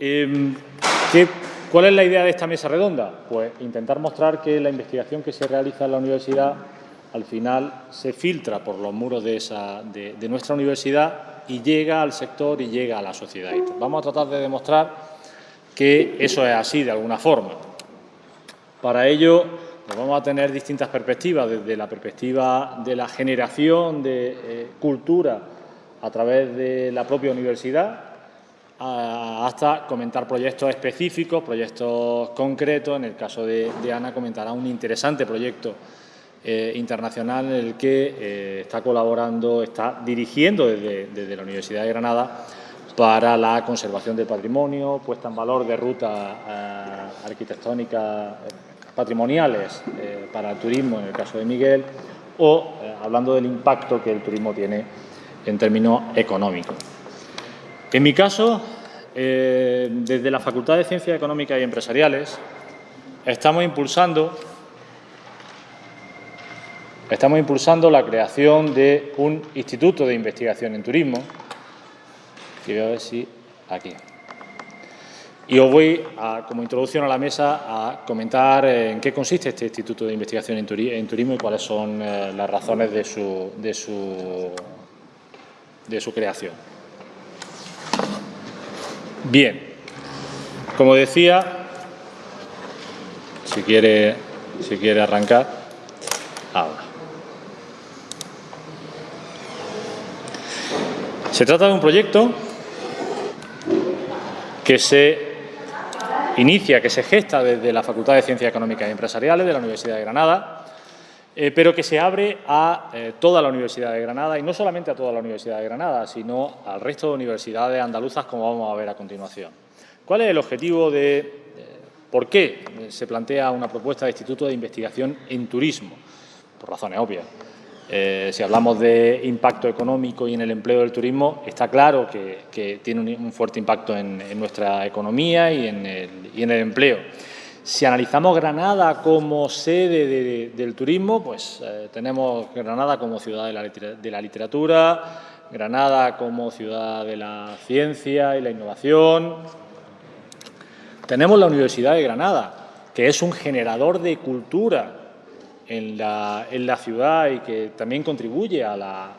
Em, ¿qué, ¿Cuál es la idea de esta mesa redonda? Pues intentar mostrar que la investigación que se realiza en la universidad al final se filtra por los muros de, nuestra universidad y llega al sector y llega a la sociedad. Vamos a tratar de demostrar que eso es así de alguna forma. Para ello pues vamos a tener distintas perspectivas, desde la perspectiva de la generación de eh, cultura a través de la propia universidad, hasta comentar proyectos específicos, proyectos concretos. En el caso de, Ana comentará un interesante proyecto eh, internacional en el que eh, está colaborando, está dirigiendo desde, la Universidad de Granada para la conservación del patrimonio, puesta en valor de rutas arquitectónicas patrimoniales eh, para el turismo, en el caso de Miguel, o eh, hablando del impacto que el turismo tiene en términos económicos. En mi caso, eh, desde la Facultad de Ciencias Económicas y Empresariales, estamos impulsando, estamos impulsando la creación de un instituto de investigación en turismo, que voy a ver si aquí. Y os voy, como introducción a la mesa, a comentar en qué consiste este Instituto de Investigación en, Turismo y cuáles son eh, las razones de su, de, su, de su creación. Bien, como decía, si quiere, si quiere arrancar, ahora. Se trata de un proyecto que se inicia, que se gesta desde la Facultad de Ciencias Económicas y Empresariales de la Universidad de Granada, eh, pero que se abre a eh, toda la Universidad de Granada y no solamente a toda la Universidad de Granada, sino al resto de universidades andaluzas, como vamos a ver a continuación. ¿Cuál es el objetivo de eh, por qué se plantea una propuesta de Instituto de Investigación en Turismo? Por razones obvias. Si hablamos de impacto económico y en el empleo del turismo, está claro que, tiene un, fuerte impacto en, nuestra economía y en, el, empleo. Si analizamos Granada como sede del turismo, pues eh, tenemos Granada como ciudad de la, de la, literatura, Granada como ciudad de la ciencia y la innovación. Tenemos la Universidad de Granada, que es un generador de cultura en la, ciudad y que también contribuye a,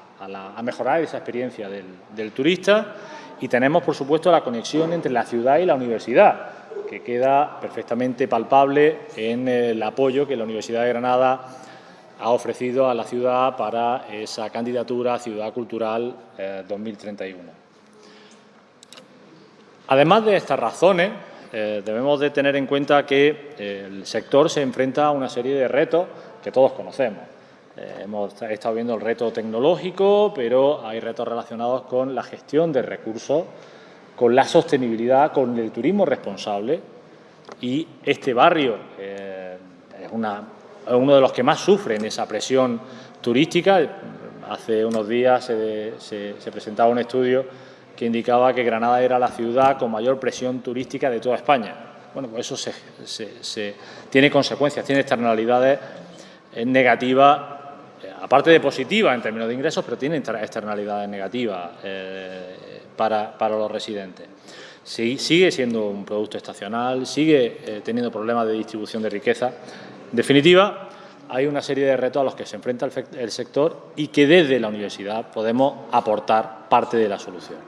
mejorar esa experiencia del, turista. Y tenemos, por supuesto, la conexión entre la ciudad y la universidad, que queda perfectamente palpable en el apoyo que la Universidad de Granada ha ofrecido a la ciudad para esa candidatura a Ciudad Cultural 2031. Eh, Además de estas razones, eh, debemos de tener en cuenta que el sector se enfrenta a una serie de retos que todos conocemos. Eh, hemos estado viendo el reto tecnológico, pero hay retos relacionados con la gestión de recursos, con la sostenibilidad, con el turismo responsable y este barrio eh, es, uno de los que más sufren esa presión turística. Hace unos días se, presentaba un estudio que indicaba que Granada era la ciudad con mayor presión turística de toda España. Bueno, pues eso tiene consecuencias, tiene externalidades es negativa, eh, aparte de positiva en términos de ingresos, pero tiene externalidades negativas eh, para, los residentes. sigue siendo un producto estacional, sigue eh, teniendo problemas de distribución de riqueza. En definitiva, hay una serie de retos a los que se enfrenta el, sector y que desde la universidad podemos aportar parte de la solución.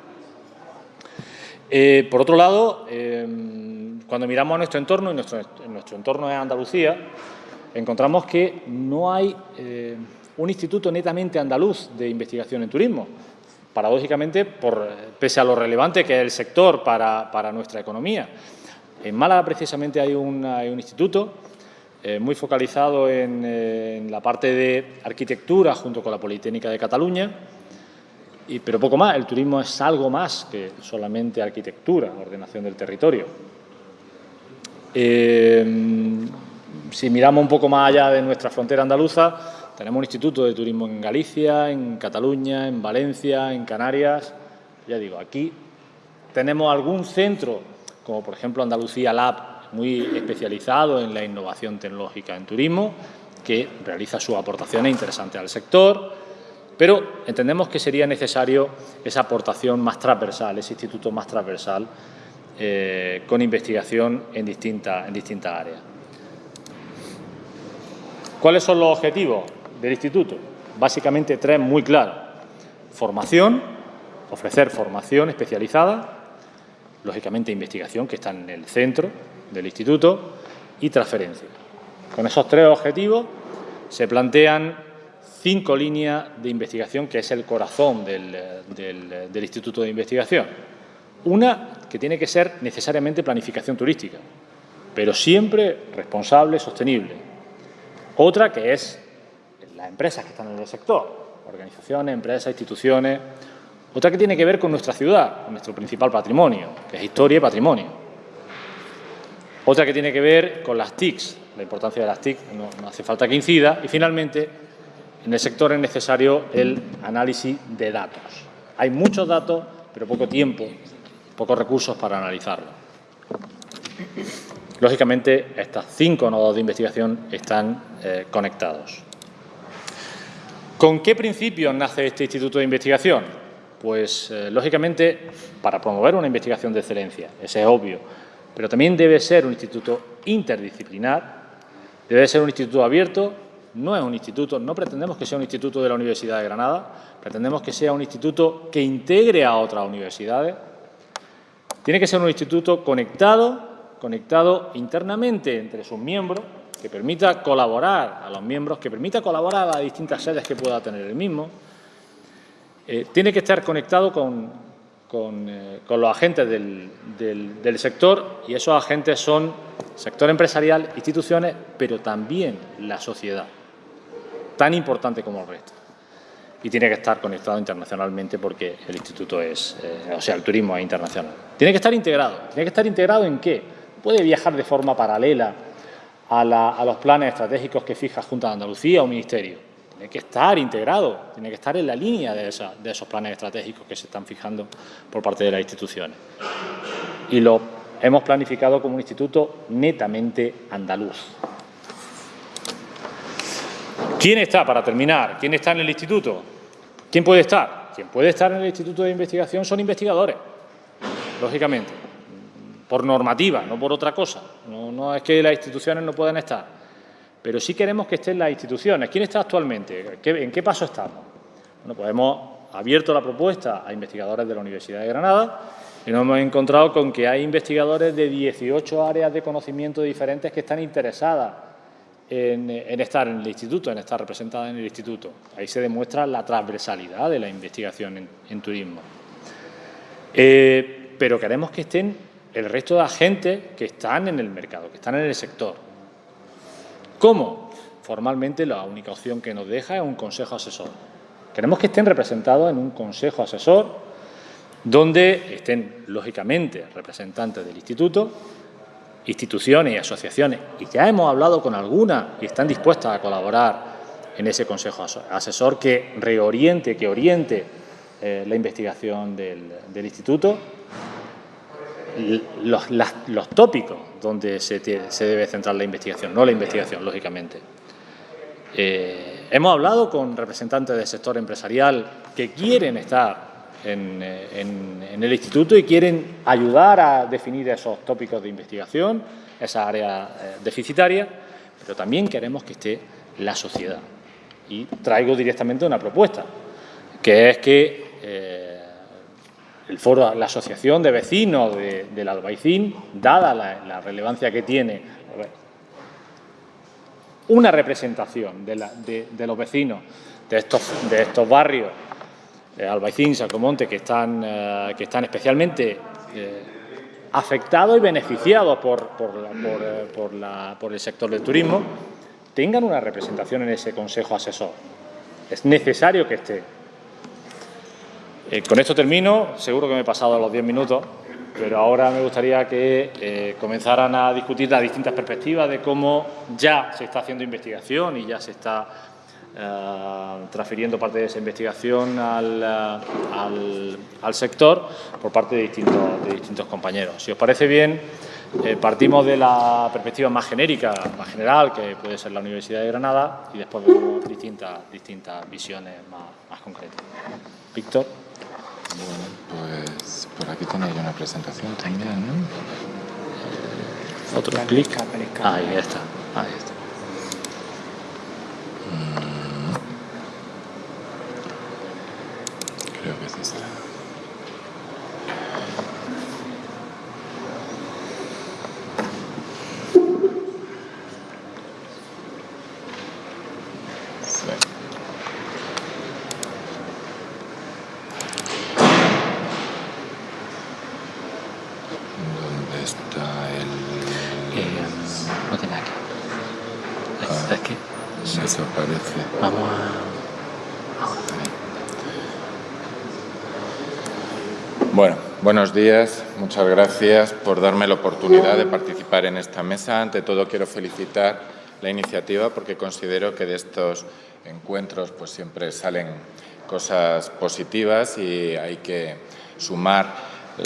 por otro lado, cuando miramos a nuestro entorno, y nuestro, nuestro entorno es Andalucía, encontramos que no hay eh, un instituto netamente andaluz de investigación en turismo. Paradójicamente, pese a lo relevante que es el sector para, nuestra economía. En Málaga, precisamente, hay, un instituto eh, muy focalizado en, la parte de arquitectura junto con la Politécnica de Cataluña, y, pero poco más. El turismo es algo más que solamente arquitectura, ordenación del territorio. Eh, si miramos un poco más allá de nuestra frontera andaluza, tenemos un instituto de turismo en Galicia, en Cataluña, en Valencia, en Canarias. Ya digo, aquí tenemos algún centro, como por ejemplo Andalucía Lab, muy especializado en la innovación tecnológica en turismo, que realiza sus aportaciones interesantes al sector, pero entendemos que sería necesario esa aportación más transversal, ese instituto más transversal eh, con investigación en distintas en distintas áreas. ¿Cuáles son los objetivos del instituto? Básicamente tres muy claros. Formación, ofrecer formación especializada, lógicamente investigación, que está en el centro del instituto, y transferencia. Con esos tres objetivos se plantean cinco líneas de investigación, que es el corazón del, del Instituto de Investigación. Una que tiene que ser necesariamente planificación turística, pero siempre responsable, sostenible. Otra que es las empresas que están en el sector, organizaciones, empresas, instituciones. Otra que tiene que ver con nuestra ciudad, con nuestro principal patrimonio, que es historia y patrimonio. Otra que tiene que ver con las TICs, la importancia de las TIC, no, hace falta que incida. Y finalmente, en el sector es necesario el análisis de datos. Hay muchos datos, pero poco tiempo, pocos recursos para analizarlos. Lógicamente, estas cinco nodos de investigación están eh, conectados. ¿Con qué principios nace este Instituto de Investigación? Pues, eh, lógicamente, para promover una investigación de excelencia, ese es obvio, pero también debe ser un instituto interdisciplinar, debe ser un instituto abierto, no es un instituto, no pretendemos que sea un instituto de la Universidad de Granada, pretendemos que sea un instituto que integre a otras universidades, tiene que ser un instituto conectado, conectado internamente entre sus miembros, que permita colaborar a los miembros, que permita colaborar a las distintas sedes que pueda tener el mismo. Eh, tiene que estar conectado con, eh, con, los agentes del, del, sector y esos agentes son sector empresarial, instituciones, pero también la sociedad, tan importante como el resto. Y tiene que estar conectado internacionalmente porque el instituto es, eh, o sea, el turismo es internacional. Tiene que estar integrado. ¿Tiene que estar integrado en qué? Puede viajar de forma paralela a, los planes estratégicos que fija Junta de Andalucía o Ministerio. Tiene que estar integrado, tiene que estar en la línea de, esos planes estratégicos que se están fijando por parte de las instituciones. Y lo hemos planificado como un instituto netamente andaluz. ¿Quién está, para terminar, quién está en el instituto? ¿Quién puede estar? Quien puede estar en el instituto de investigación son investigadores, lógicamente por normativa, no por otra cosa. No, es que las instituciones no puedan estar, pero sí queremos que estén las instituciones. ¿Quién está actualmente? ¿En qué paso estamos? Bueno, pues hemos abierto la propuesta a investigadores de la Universidad de Granada y nos hemos encontrado con que hay investigadores de 18 áreas de conocimiento diferentes que están interesadas en, estar en el instituto, en estar representadas en el instituto. Ahí se demuestra la transversalidad de la investigación en, turismo. Eh, pero queremos que estén el resto de agentes que están en el mercado, que están en el sector. ¿Cómo? Formalmente la única opción que nos deja es un consejo asesor. Queremos que estén representados en un consejo asesor donde estén, lógicamente, representantes del instituto, instituciones y asociaciones, y ya hemos hablado con algunas y están dispuestas a colaborar en ese consejo asesor que reoriente, que oriente eh, la investigación del, del instituto los, tópicos donde se, debe centrar la investigación, no la investigación, lógicamente. Eh, hemos hablado con representantes del sector empresarial que quieren estar en, el instituto y quieren ayudar a definir esos tópicos de investigación, esa área eh, deficitaria, pero también queremos que esté la sociedad. Y traigo directamente una propuesta, que es que eh, el foro, la asociación de vecinos del Albaicín, dada la, relevancia que tiene, una representación de, los vecinos de estos, de estos barrios, eh, Albaicín, Sacomonte, que están, eh, que están especialmente eh, afectados y beneficiados por, por el sector del turismo, tengan una representación en ese Consejo Asesor. Es necesario que esté eh, con esto termino, seguro que me he pasado los 10 minutos, pero ahora me gustaría que eh, comenzaran a discutir las distintas perspectivas de cómo ya se está haciendo investigación y ya se está eh, transfiriendo parte de esa investigación al, sector por parte de distintos, compañeros. Si os parece bien, partimos de la perspectiva más genérica, más general, que puede ser la Universidad de Granada, y después vemos distintas, visiones más concretas. Víctor. Bueno, pues por aquí yo una presentación también, ¿no? Otro clic. Ahí está, ahí está. Mm. Creo que es esta. Sí. ¿Dónde está el...? Eh, lo tenía aquí. Ah. Es que Desaparece. vamos a... Ahora. Bueno, buenos días. Muchas gracias por darme la oportunidad de participar en esta mesa. Ante todo, quiero felicitar la iniciativa porque considero que de estos encuentros pues siempre salen cosas positivas y hay que sumar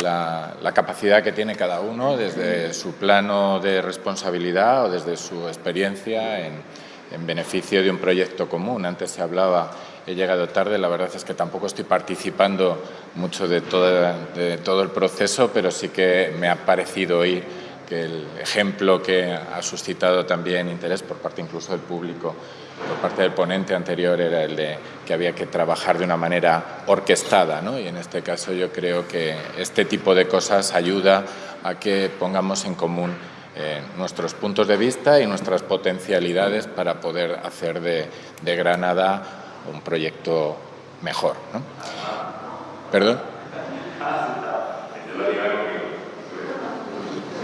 la, capacidad que tiene cada uno desde su plano de responsabilidad o desde su experiencia en, en beneficio de un proyecto común. Antes se hablaba, he llegado tarde, la verdad es que tampoco estoy participando mucho de, todo el proceso, pero sí que me ha parecido oír que el ejemplo que ha suscitado también interés por parte incluso del público, por parte del ponente anterior, era el de que había que trabajar de una manera orquestada. ¿no? Y en este caso yo creo que este tipo de cosas ayuda a que pongamos en común eh, nuestros puntos de vista y nuestras potencialidades para poder hacer de Granada un proyecto mejor. ¿no? ¿Perdón?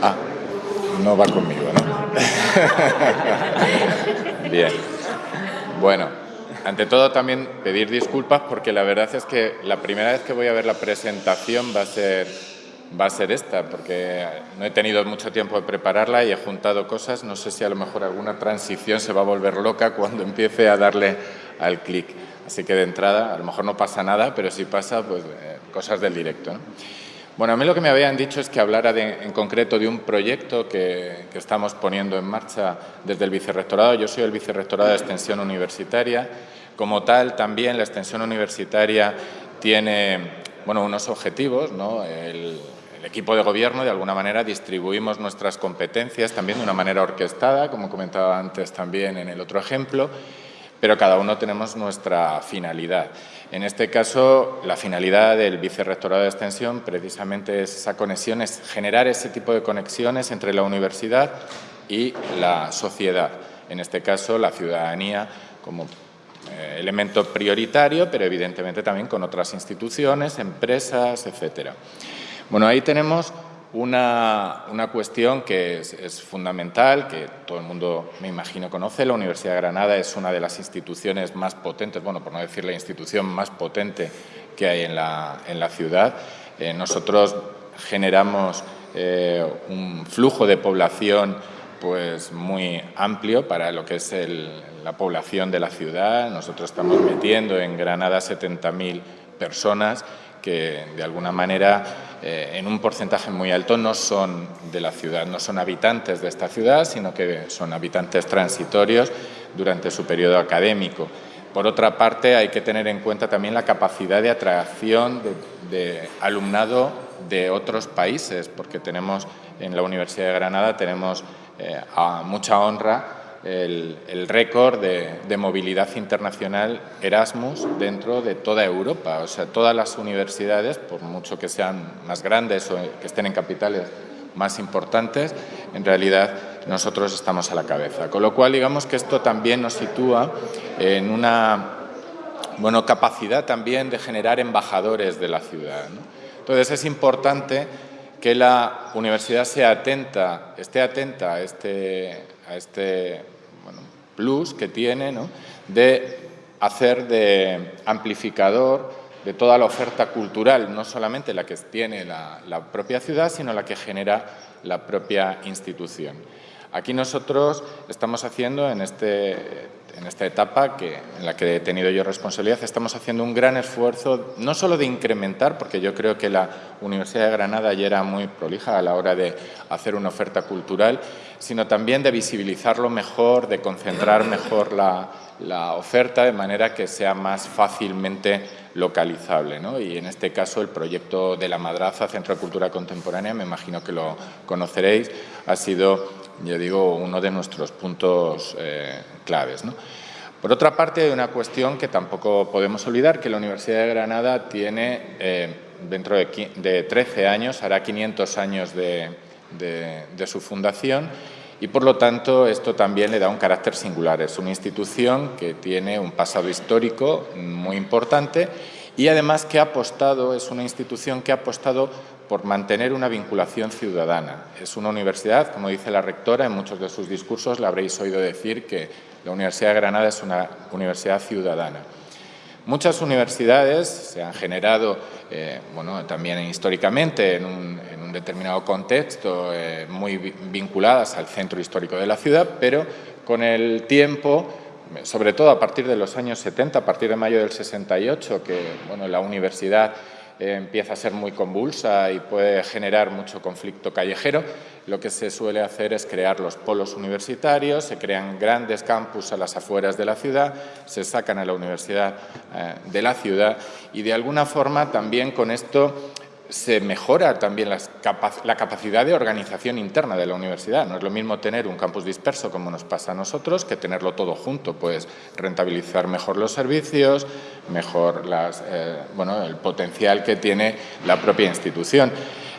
Ah, no va conmigo, ¿no? Bien. Bueno, ante todo también pedir disculpas porque la verdad es que la primera vez que voy a ver la presentación va a ser va a ser esta, porque no he tenido mucho tiempo de prepararla y he juntado cosas. No sé si a lo mejor alguna transición se va a volver loca cuando empiece a darle al clic. Así que de entrada, a lo mejor no pasa nada, pero si pasa, pues eh, cosas del directo. ¿no? Bueno, a mí lo que me habían dicho es que hablara de, en concreto de un proyecto que, que, estamos poniendo en marcha desde el Vicerrectorado. Yo soy el Vicerrectorado de Extensión Universitaria. Como tal, también la extensión universitaria tiene bueno, unos objetivos. ¿no? El equipo de gobierno, de alguna manera, distribuimos nuestras competencias también de una manera orquestada, como comentaba antes también en el otro ejemplo, pero cada uno tenemos nuestra finalidad. En este caso, la finalidad del Vicerrectorado de Extensión precisamente es esa conexión, es generar ese tipo de conexiones entre la universidad y la sociedad. En este caso, la ciudadanía como eh, elemento prioritario, pero evidentemente también con otras instituciones, empresas, etcétera. Bueno, ahí tenemos una, una cuestión que es, fundamental, que todo el mundo, me imagino, conoce. La Universidad de Granada es una de las instituciones más potentes, bueno, por no decir la institución más potente que hay en la, en la ciudad. Eh, nosotros generamos eh, un flujo de población pues muy amplio para lo que es la población de la ciudad. Nosotros estamos metiendo en Granada 70.000 personas que de alguna manera eh, en un porcentaje muy alto no son de la ciudad, no son habitantes de esta ciudad, sino que son habitantes transitorios durante su periodo académico. Por otra parte, hay que tener en cuenta también la capacidad de atracción de, alumnado de otros países, porque tenemos en la Universidad de Granada tenemos eh, a mucha honra el, récord de, movilidad internacional Erasmus dentro de toda Europa. O sea, todas las universidades, por mucho que sean más grandes o que estén en capitales más importantes, en realidad nosotros estamos a la cabeza. Con lo cual, digamos que esto también nos sitúa en una bueno, capacidad también de generar embajadores de la ciudad. Entonces, es importante que la universidad sea atenta, esté atenta a este, este plus que tiene de hacer de amplificador de toda la oferta cultural, no solamente la que tiene la, la propia ciudad, sino la que genera la propia institución. Aquí nosotros estamos haciendo en, este, en esta etapa que, en la que he tenido yo responsabilidad, estamos haciendo un gran esfuerzo, no solo de incrementar, porque yo creo que la Universidad de Granada ya era muy prolija a la hora de hacer una oferta cultural, sino también de visibilizarlo mejor, de concentrar mejor la, oferta de manera que sea más fácilmente localizable. ¿no? Y en este caso el proyecto de la Madraza, Centro de Cultura Contemporánea, me imagino que lo conoceréis, ha sido, yo digo, uno de nuestros puntos eh, claves. Por otra parte, hay una cuestión que tampoco podemos olvidar, que la Universidad de Granada tiene, eh, dentro de, de, 13 años, hará 500 años de, de, su fundación y por lo tanto esto también le da un carácter singular. Es una institución que tiene un pasado histórico muy importante y además que ha apostado, es una institución que ha apostado por mantener una vinculación ciudadana. Es una universidad, como dice la rectora en muchos de sus discursos, la habréis oído decir que la Universidad de Granada es una universidad ciudadana. Muchas universidades se han generado, eh, bueno, también históricamente en un, determinado contexto, eh, muy vinculadas al centro histórico de la ciudad, pero con el tiempo, sobre todo a partir de los años 70, a partir de mayo del 68, que bueno, la universidad eh, empieza a ser muy convulsa y puede generar mucho conflicto callejero, lo que se suele hacer es crear los polos universitarios, se crean grandes campus a las afueras de la ciudad, se sacan a la universidad eh, de la ciudad y de alguna forma también con esto se mejora también la capacidad de organización interna de la universidad. No es lo mismo tener un campus disperso, como nos pasa a nosotros, que tenerlo todo junto, pues rentabilizar mejor los servicios, mejor eh, bueno, el potencial que tiene la propia institución.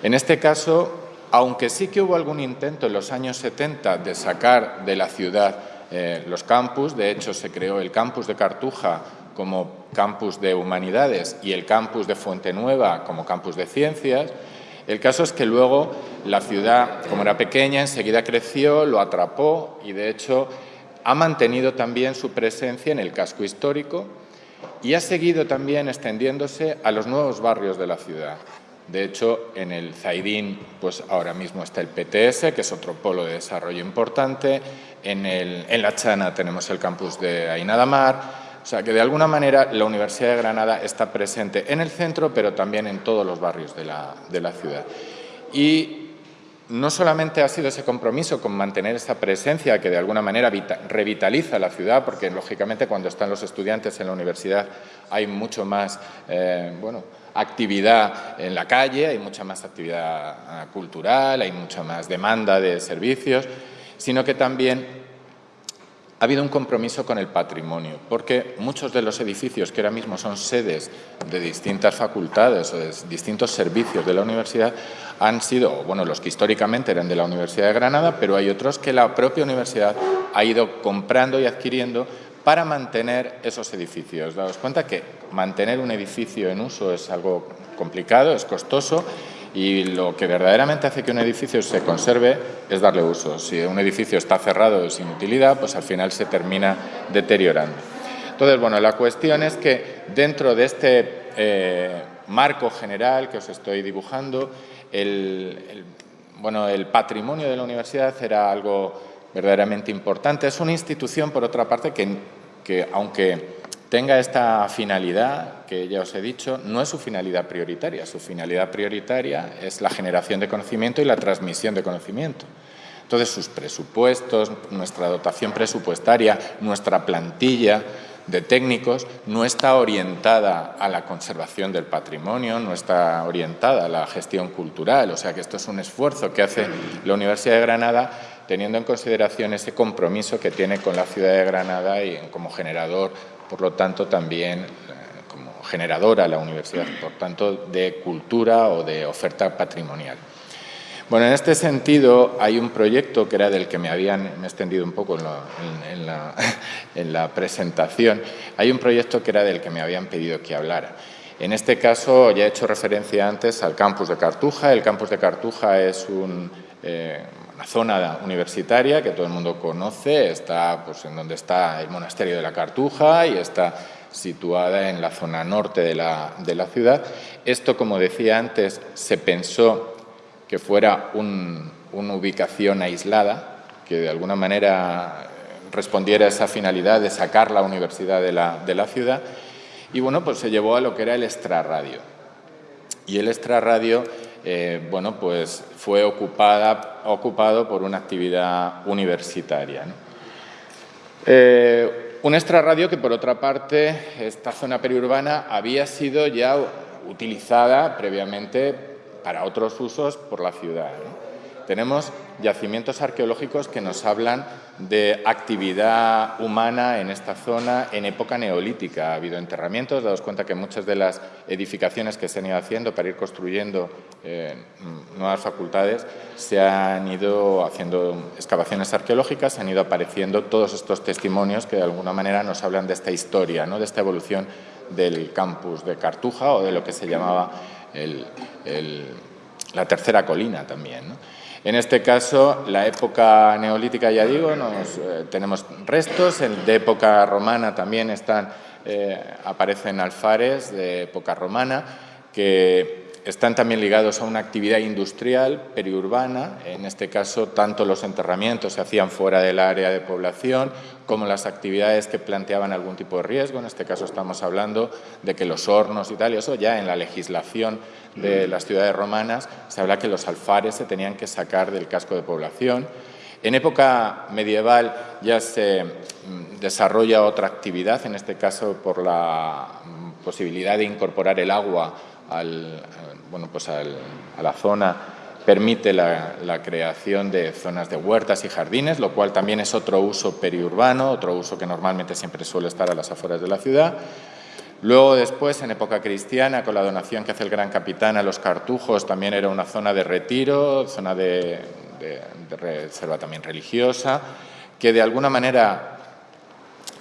En este caso, aunque sí que hubo algún intento en los años 70 de sacar de la ciudad eh, los campus, de hecho se creó el campus de Cartuja como campus de humanidades y el campus de Fuente Nueva como campus de ciencias. El caso es que luego la ciudad, como era pequeña, enseguida creció, lo atrapó y de hecho ha mantenido también su presencia en el casco histórico y ha seguido también extendiéndose a los nuevos barrios de la ciudad. De hecho, en el Zaidín, pues ahora mismo está el PTS, que es otro polo de desarrollo importante. En, el, en La Chana tenemos el campus de Ainadamar. O sea que de alguna manera la Universidad de Granada está presente en el centro, pero también en todos los barrios de la, de la ciudad. Y no solamente ha sido ese compromiso con mantener esta presencia que de alguna manera revitaliza la ciudad, porque lógicamente cuando están los estudiantes en la universidad hay mucho más eh, bueno, actividad en la calle, hay mucha más actividad cultural, hay mucha más demanda de servicios, sino que también ha habido un compromiso con el patrimonio, porque muchos de los edificios que ahora mismo son sedes de distintas facultades o de distintos servicios de la universidad han sido, bueno, los que históricamente eran de la Universidad de Granada, pero hay otros que la propia universidad ha ido comprando y adquiriendo para mantener esos edificios. Daos cuenta que mantener un edificio en uso es algo complicado, es costoso y lo que verdaderamente hace que un edificio se conserve es darle uso. Si un edificio está cerrado sin utilidad, pues al final se termina deteriorando. Entonces, bueno, la cuestión es que dentro de este eh, marco general que os estoy dibujando, el, bueno, el patrimonio de la universidad era algo verdaderamente importante. Es una institución, por otra parte, que, que aunque tenga esta finalidad que ya os he dicho, no es su finalidad prioritaria. Su finalidad prioritaria es la generación de conocimiento y la transmisión de conocimiento. Entonces, sus presupuestos, nuestra dotación presupuestaria, nuestra plantilla de técnicos no está orientada a la conservación del patrimonio, no está orientada a la gestión cultural. O sea que esto es un esfuerzo que hace la Universidad de Granada teniendo en consideración ese compromiso que tiene con la ciudad de Granada y como generador por lo tanto también eh, como generadora la universidad, por tanto de cultura o de oferta patrimonial. Bueno, en este sentido hay un proyecto que era del que me habían me he extendido un poco en la, en la presentación, hay un proyecto que era del que me habían pedido que hablara. En este caso ya he hecho referencia antes al campus de Cartuja. El campus de Cartuja es un, eh, zona universitaria que todo el mundo conoce, está pues, en donde está el monasterio de la Cartuja y está situada en la zona norte de la, de la ciudad. Esto, como decía antes, se pensó que fuera una ubicación aislada, que de alguna manera respondiera a esa finalidad de sacar la universidad de la, de la ciudad. Y bueno, pues se llevó a lo que era el extrarradio. Y el extrarradio, eh, bueno, pues fue ocupada, ocupado por una actividad universitaria. Eh, un extrarradio que, por otra parte, esta zona periurbana había sido ya utilizada previamente para otros usos por la ciudad. Tenemos yacimientos arqueológicos que nos hablan de actividad humana en esta zona en época neolítica. Ha habido enterramientos, daos cuenta que muchas de las edificaciones que se han ido haciendo para ir construyendo eh, nuevas facultades se han ido haciendo excavaciones arqueológicas, se han ido apareciendo todos estos testimonios que de alguna manera nos hablan de esta historia, ¿no? de esta evolución del campus de Cartuja o de lo que se llamaba la tercera colina también. En este caso, la época neolítica, ya digo, nos, eh, tenemos restos, de época romana también están, eh, aparecen alfares de época romana que están también ligados a una actividad industrial periurbana, en este caso tanto los enterramientos se hacían fuera del área de población como las actividades que planteaban algún tipo de riesgo, en este caso estamos hablando de que los hornos y tal, y eso ya en la legislación de las ciudades romanas se habla que los alfares se tenían que sacar del casco de población. En época medieval ya se mm, desarrolla otra actividad, en este caso por la mm, posibilidad de incorporar el agua al, bueno, pues a la zona permite la, creación de zonas de huertas y jardines, lo cual también es otro uso periurbano, otro uso que normalmente siempre suele estar a las afueras de la ciudad. Luego después, en época cristiana, con la donación que hace el gran capitán a los cartujos, también era una zona de retiro, zona de reserva también religiosa, que de alguna manera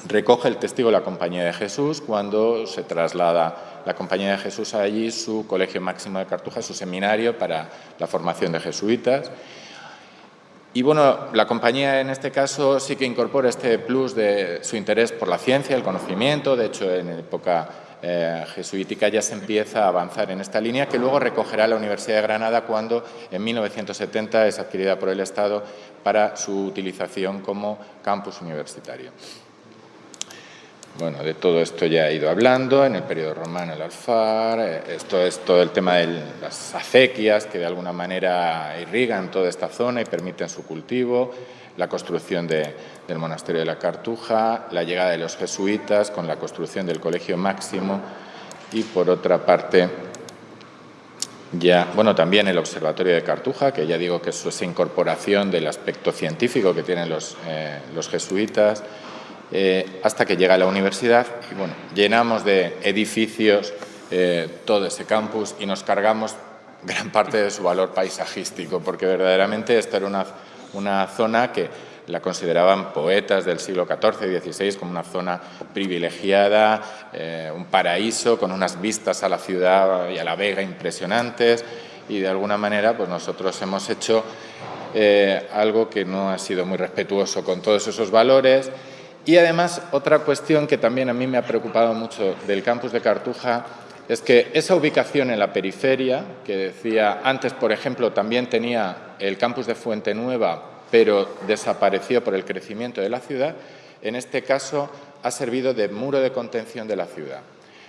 recoge el testigo de la Compañía de Jesús cuando se traslada la Compañía de Jesús allí su Colegio Máximo de Cartuja, su seminario para la formación de jesuitas. Y bueno, la compañía en este caso sí que incorpora este plus de su interés por la ciencia, el conocimiento, de hecho en época eh, jesuítica ya se empieza a avanzar en esta línea que luego recogerá la Universidad de Granada cuando en 1970 es adquirida por el Estado para su utilización como campus universitario. Bueno, de todo esto ya he ido hablando, en el periodo romano el alfar, eh, esto es todo el tema de las acequias que de alguna manera irrigan toda esta zona y permiten su cultivo, la construcción del monasterio de la Cartuja, la llegada de los jesuitas con la construcción del colegio máximo y por otra parte ya, bueno, también el observatorio de Cartuja, que ya digo que es esa incorporación del aspecto científico que tienen los, eh, los jesuitas, eh, hasta que llega a la universidad y bueno, llenamos de edificios eh, todo ese campus y nos cargamos gran parte de su valor paisajístico, porque verdaderamente esta era una, una zona que la consideraban poetas del siglo XIV y XVI como una zona privilegiada, eh, un paraíso con unas vistas a la ciudad y a la vega impresionantes. Y de alguna manera pues nosotros hemos hecho algo que no ha sido muy respetuoso con todos esos valores y además, otra cuestión que también a mí me ha preocupado mucho del campus de Cartuja es que esa ubicación en la periferia, que decía antes, por ejemplo, también tenía el campus de Fuente Nueva, pero desapareció por el crecimiento de la ciudad, en este caso ha servido de muro de contención de la ciudad.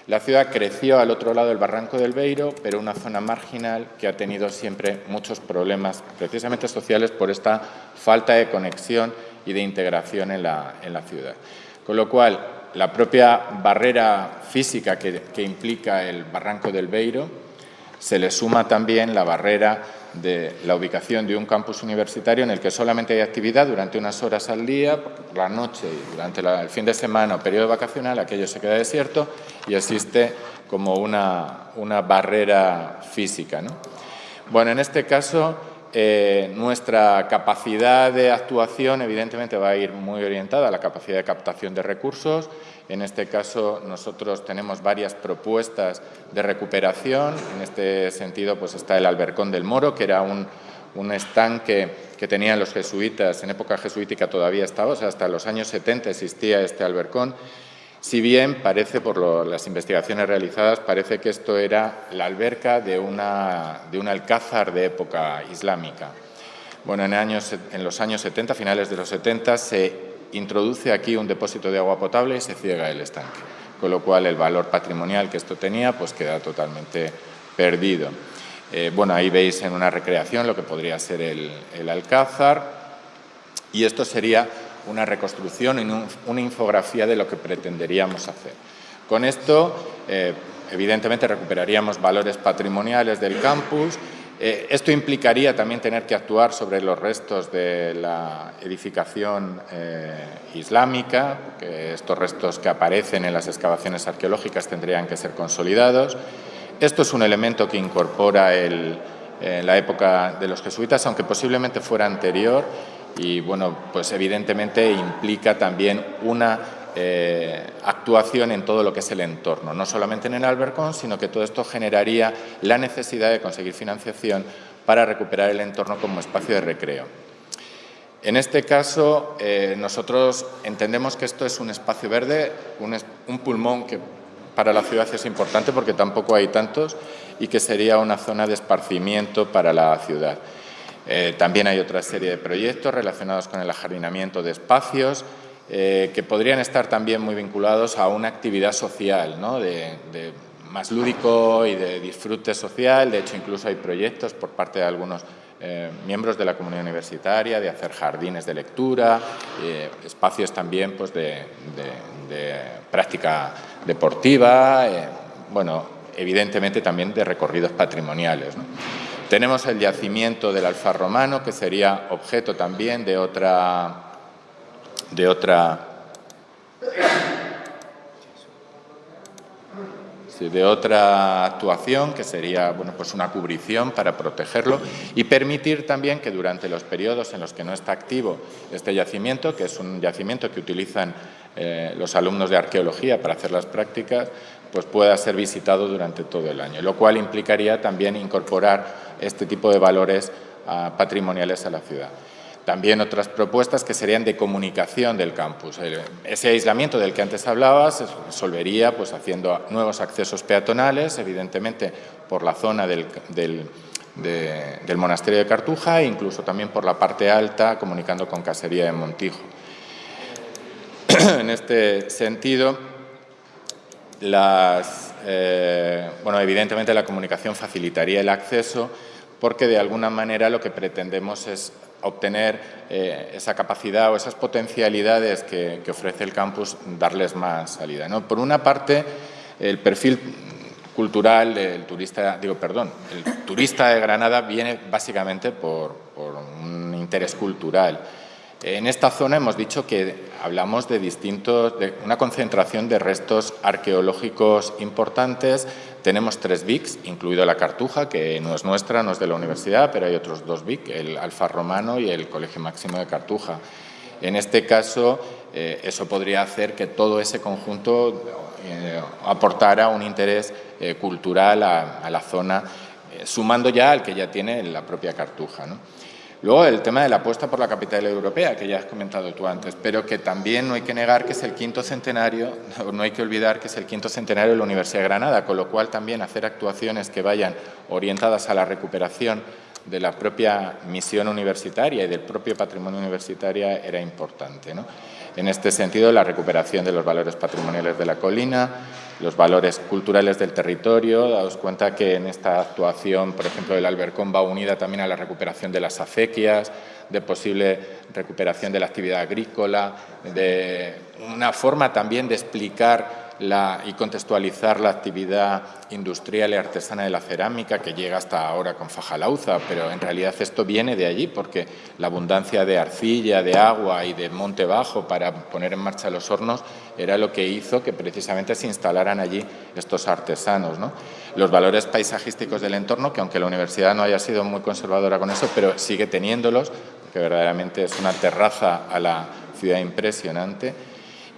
La ciudad creció al otro lado del barranco del Beiro, pero una zona marginal que ha tenido siempre muchos problemas, precisamente sociales, por esta falta de conexión y de integración en la, ciudad. Con lo cual, la propia barrera física que, implica el barranco del Beiro, se le suma también la barrera de la ubicación de un campus universitario en el que solamente hay actividad durante unas horas al día, por la noche y durante el fin de semana o periodo vacacional, aquello se queda desierto y existe como una, una barrera física. ¿no? Bueno, en este caso eh, nuestra capacidad de actuación evidentemente va a ir muy orientada a la capacidad de captación de recursos. En este caso nosotros tenemos varias propuestas de recuperación. En este sentido pues está el Albercón del Moro, que era un, estanque que tenían los jesuitas, en época jesuítica todavía estaba, o sea, hasta los años 70 existía este albercón si bien parece, por las investigaciones realizadas, parece que esto era la alberca de, una, de un alcázar de época islámica. Bueno, en, los años 70, finales de los 70, se introduce aquí un depósito de agua potable y se ciega el estanque, con lo cual el valor patrimonial que esto tenía pues queda totalmente perdido. Eh, bueno, ahí veis en una recreación lo que podría ser el, Alcázar y esto sería una reconstrucción y una infografía de lo que pretenderíamos hacer. Con esto, eh, evidentemente, recuperaríamos valores patrimoniales del campus. Eh, esto implicaría también tener que actuar sobre los restos de la edificación islámica, que estos restos que aparecen en las excavaciones arqueológicas tendrían que ser consolidados. Esto es un elemento que incorpora la época de los jesuitas, aunque posiblemente fuera anterior y, bueno, pues evidentemente implica también una eh, actuación en todo lo que es el entorno, no solamente en el Albercón, sino que todo esto generaría la necesidad de conseguir financiación para recuperar el entorno como espacio de recreo. En este caso, eh, nosotros entendemos que esto es un espacio verde, un pulmón que para la ciudad es importante porque tampoco hay tantos y que sería una zona de esparcimiento para la ciudad. Eh, también hay otra serie de proyectos relacionados con el ajardinamiento de espacios eh, que podrían estar también muy vinculados a una actividad social, de, más lúdico y de disfrute social. De hecho, incluso hay proyectos por parte de algunos eh, miembros de la comunidad universitaria de hacer jardines de lectura, espacios también pues, de, práctica deportiva, bueno, evidentemente también de recorridos patrimoniales. Tenemos el yacimiento del Alfar Romano, que sería objeto también de otra, de otra de otra actuación que sería bueno, pues una cubrición para protegerlo y permitir también que durante los periodos en los que no está activo este yacimiento, que es un yacimiento que utilizan eh, los alumnos de arqueología para hacer las prácticas, pues pueda ser visitado durante todo el año, lo cual implicaría también incorporar este tipo de valores ah, patrimoniales a la ciudad. También otras propuestas que serían de comunicación del campus. Ese aislamiento del que antes hablaba se resolvería pues, haciendo nuevos accesos peatonales, evidentemente por la zona del, del monasterio de Cartuja e incluso también por la parte alta, comunicando con Casería de Montijo. en este sentido, las, eh, bueno, evidentemente la comunicación facilitaría el acceso porque de alguna manera lo que pretendemos es obtener eh, esa capacidad o esas potencialidades que, ofrece el campus, darles más salida. Por una parte, el perfil cultural del turista, digo, perdón, el turista de Granada viene básicamente por, por un interés cultural. En esta zona hemos dicho que hablamos de distintos, de una concentración de restos arqueológicos importantes. Tenemos tres VICs, incluido la Cartuja, que no es nuestra, no es de la universidad, pero hay otros dos VIC, el Alfa Romano y el Colegio Máximo de Cartuja. En este caso, eh, eso podría hacer que todo ese conjunto eh, aportara un interés eh, cultural a, la zona, sumando ya al que ya tiene la propia Cartuja. ¿no? Luego el tema de la apuesta por la capital europea, que ya has comentado tú antes, pero que también no hay que negar que es el quinto centenario, no hay que olvidar que es el quinto centenario de la Universidad de Granada, con lo cual también hacer actuaciones que vayan orientadas a la recuperación de la propia misión universitaria y del propio patrimonio universitario era importante. En este sentido, la recuperación de los valores patrimoniales de la colina, los valores culturales del territorio. Daos cuenta que en esta actuación, por ejemplo, el Albercón va unida también a la recuperación de las acequias, de posible recuperación de la actividad agrícola, de una forma también de explicar y contextualizar la actividad industrial y artesana de la cerámica que llega hasta ahora con Fajalauza, pero en realidad esto viene de allí porque la abundancia de arcilla, de agua y de monte bajo para poner en marcha los hornos era lo que hizo que precisamente se instalaran allí estos artesanos. Los valores paisajísticos del entorno, que aunque la universidad no haya sido muy conservadora con eso, pero sigue teniéndolos, que verdaderamente es una terraza a la ciudad impresionante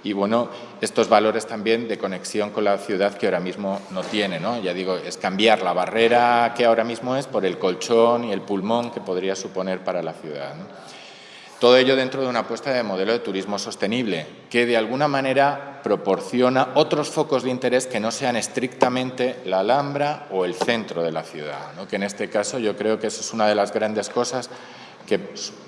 y bueno, estos valores también de conexión con la ciudad que ahora mismo no tiene, ¿no? Ya digo, es cambiar la barrera que ahora mismo es por el colchón y el pulmón que podría suponer para la ciudad. Todo ello dentro de una apuesta de modelo de turismo sostenible, que de alguna manera proporciona otros focos de interés que no sean estrictamente la Alhambra o el centro de la ciudad, que en este caso yo creo que eso es una de las grandes cosas que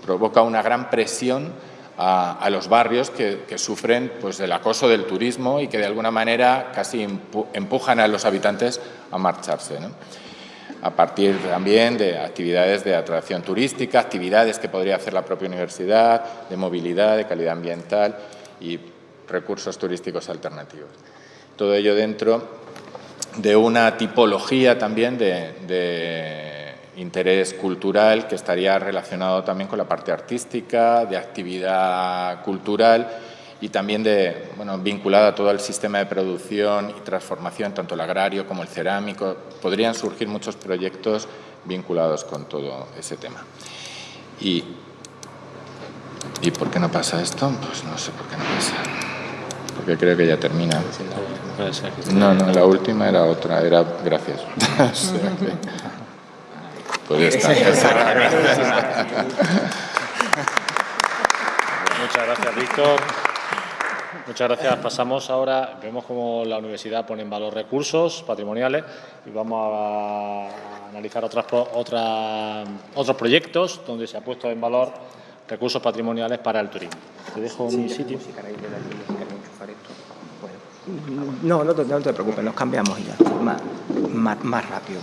provoca una gran presión a, los barrios que, sufren pues, del acoso del turismo y que de alguna manera casi empujan a los habitantes a marcharse. A partir también de actividades de atracción turística, actividades que podría hacer la propia universidad, de movilidad, de calidad ambiental y recursos turísticos alternativos. Todo ello dentro de una tipología también de interés cultural que estaría relacionado también con la parte artística, de actividad cultural y también de, bueno, vinculada a todo el sistema de producción y transformación, tanto el agrario como el cerámico. Podrían surgir muchos proyectos vinculados con todo ese tema. Y, ¿Y por qué no pasa esto? Pues no sé por qué no pasa. Porque creo que ya termina. No, no, la última era otra, era gracias. Muchas gracias, Víctor. Muchas gracias. Pasamos ahora, vemos cómo la universidad pone en valor recursos patrimoniales y vamos a analizar otras, otros proyectos donde se ha puesto en valor recursos patrimoniales para el turismo. Te dejo mi sitio. No, no, no, te preocupes, nos cambiamos ya, más, más, rápido.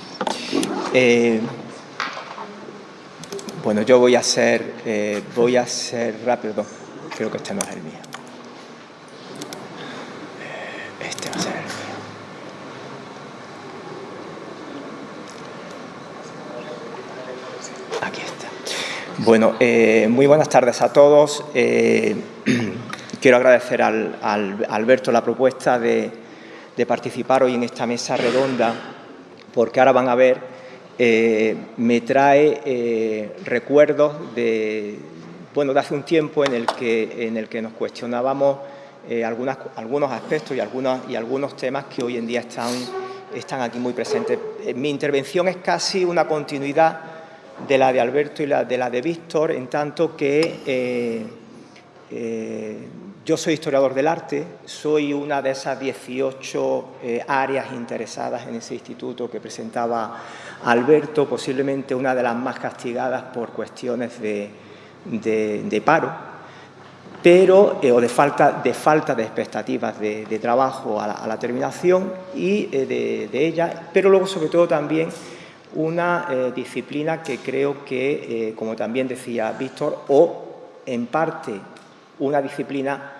Eh, bueno, yo voy a ser, eh, voy a ser rápido. Creo que este no es el mío. Este va a ser el mío. Aquí está. Bueno, eh, muy buenas tardes a todos. Eh, quiero agradecer al, al, Alberto la propuesta de participar hoy en esta mesa redonda, porque ahora van a ver eh, me trae eh, recuerdos de, bueno, de hace un tiempo en el que, en el que nos cuestionábamos eh, algunos aspectos y, algunos, y algunos temas que hoy en día están, están aquí muy presentes. Mi intervención es casi una continuidad de la de Alberto y la de la de Víctor, en tanto que yo soy historiador del arte, soy una de esas 18 áreas interesadas en ese instituto que presentaba Alberto, posiblemente una de las más castigadas por cuestiones de, paro, pero, eh, o de falta, de falta de expectativas de, trabajo a la, terminación y eh, de, ella, pero luego sobre todo también una eh, disciplina que creo que, como también decía Víctor, o en parte una disciplina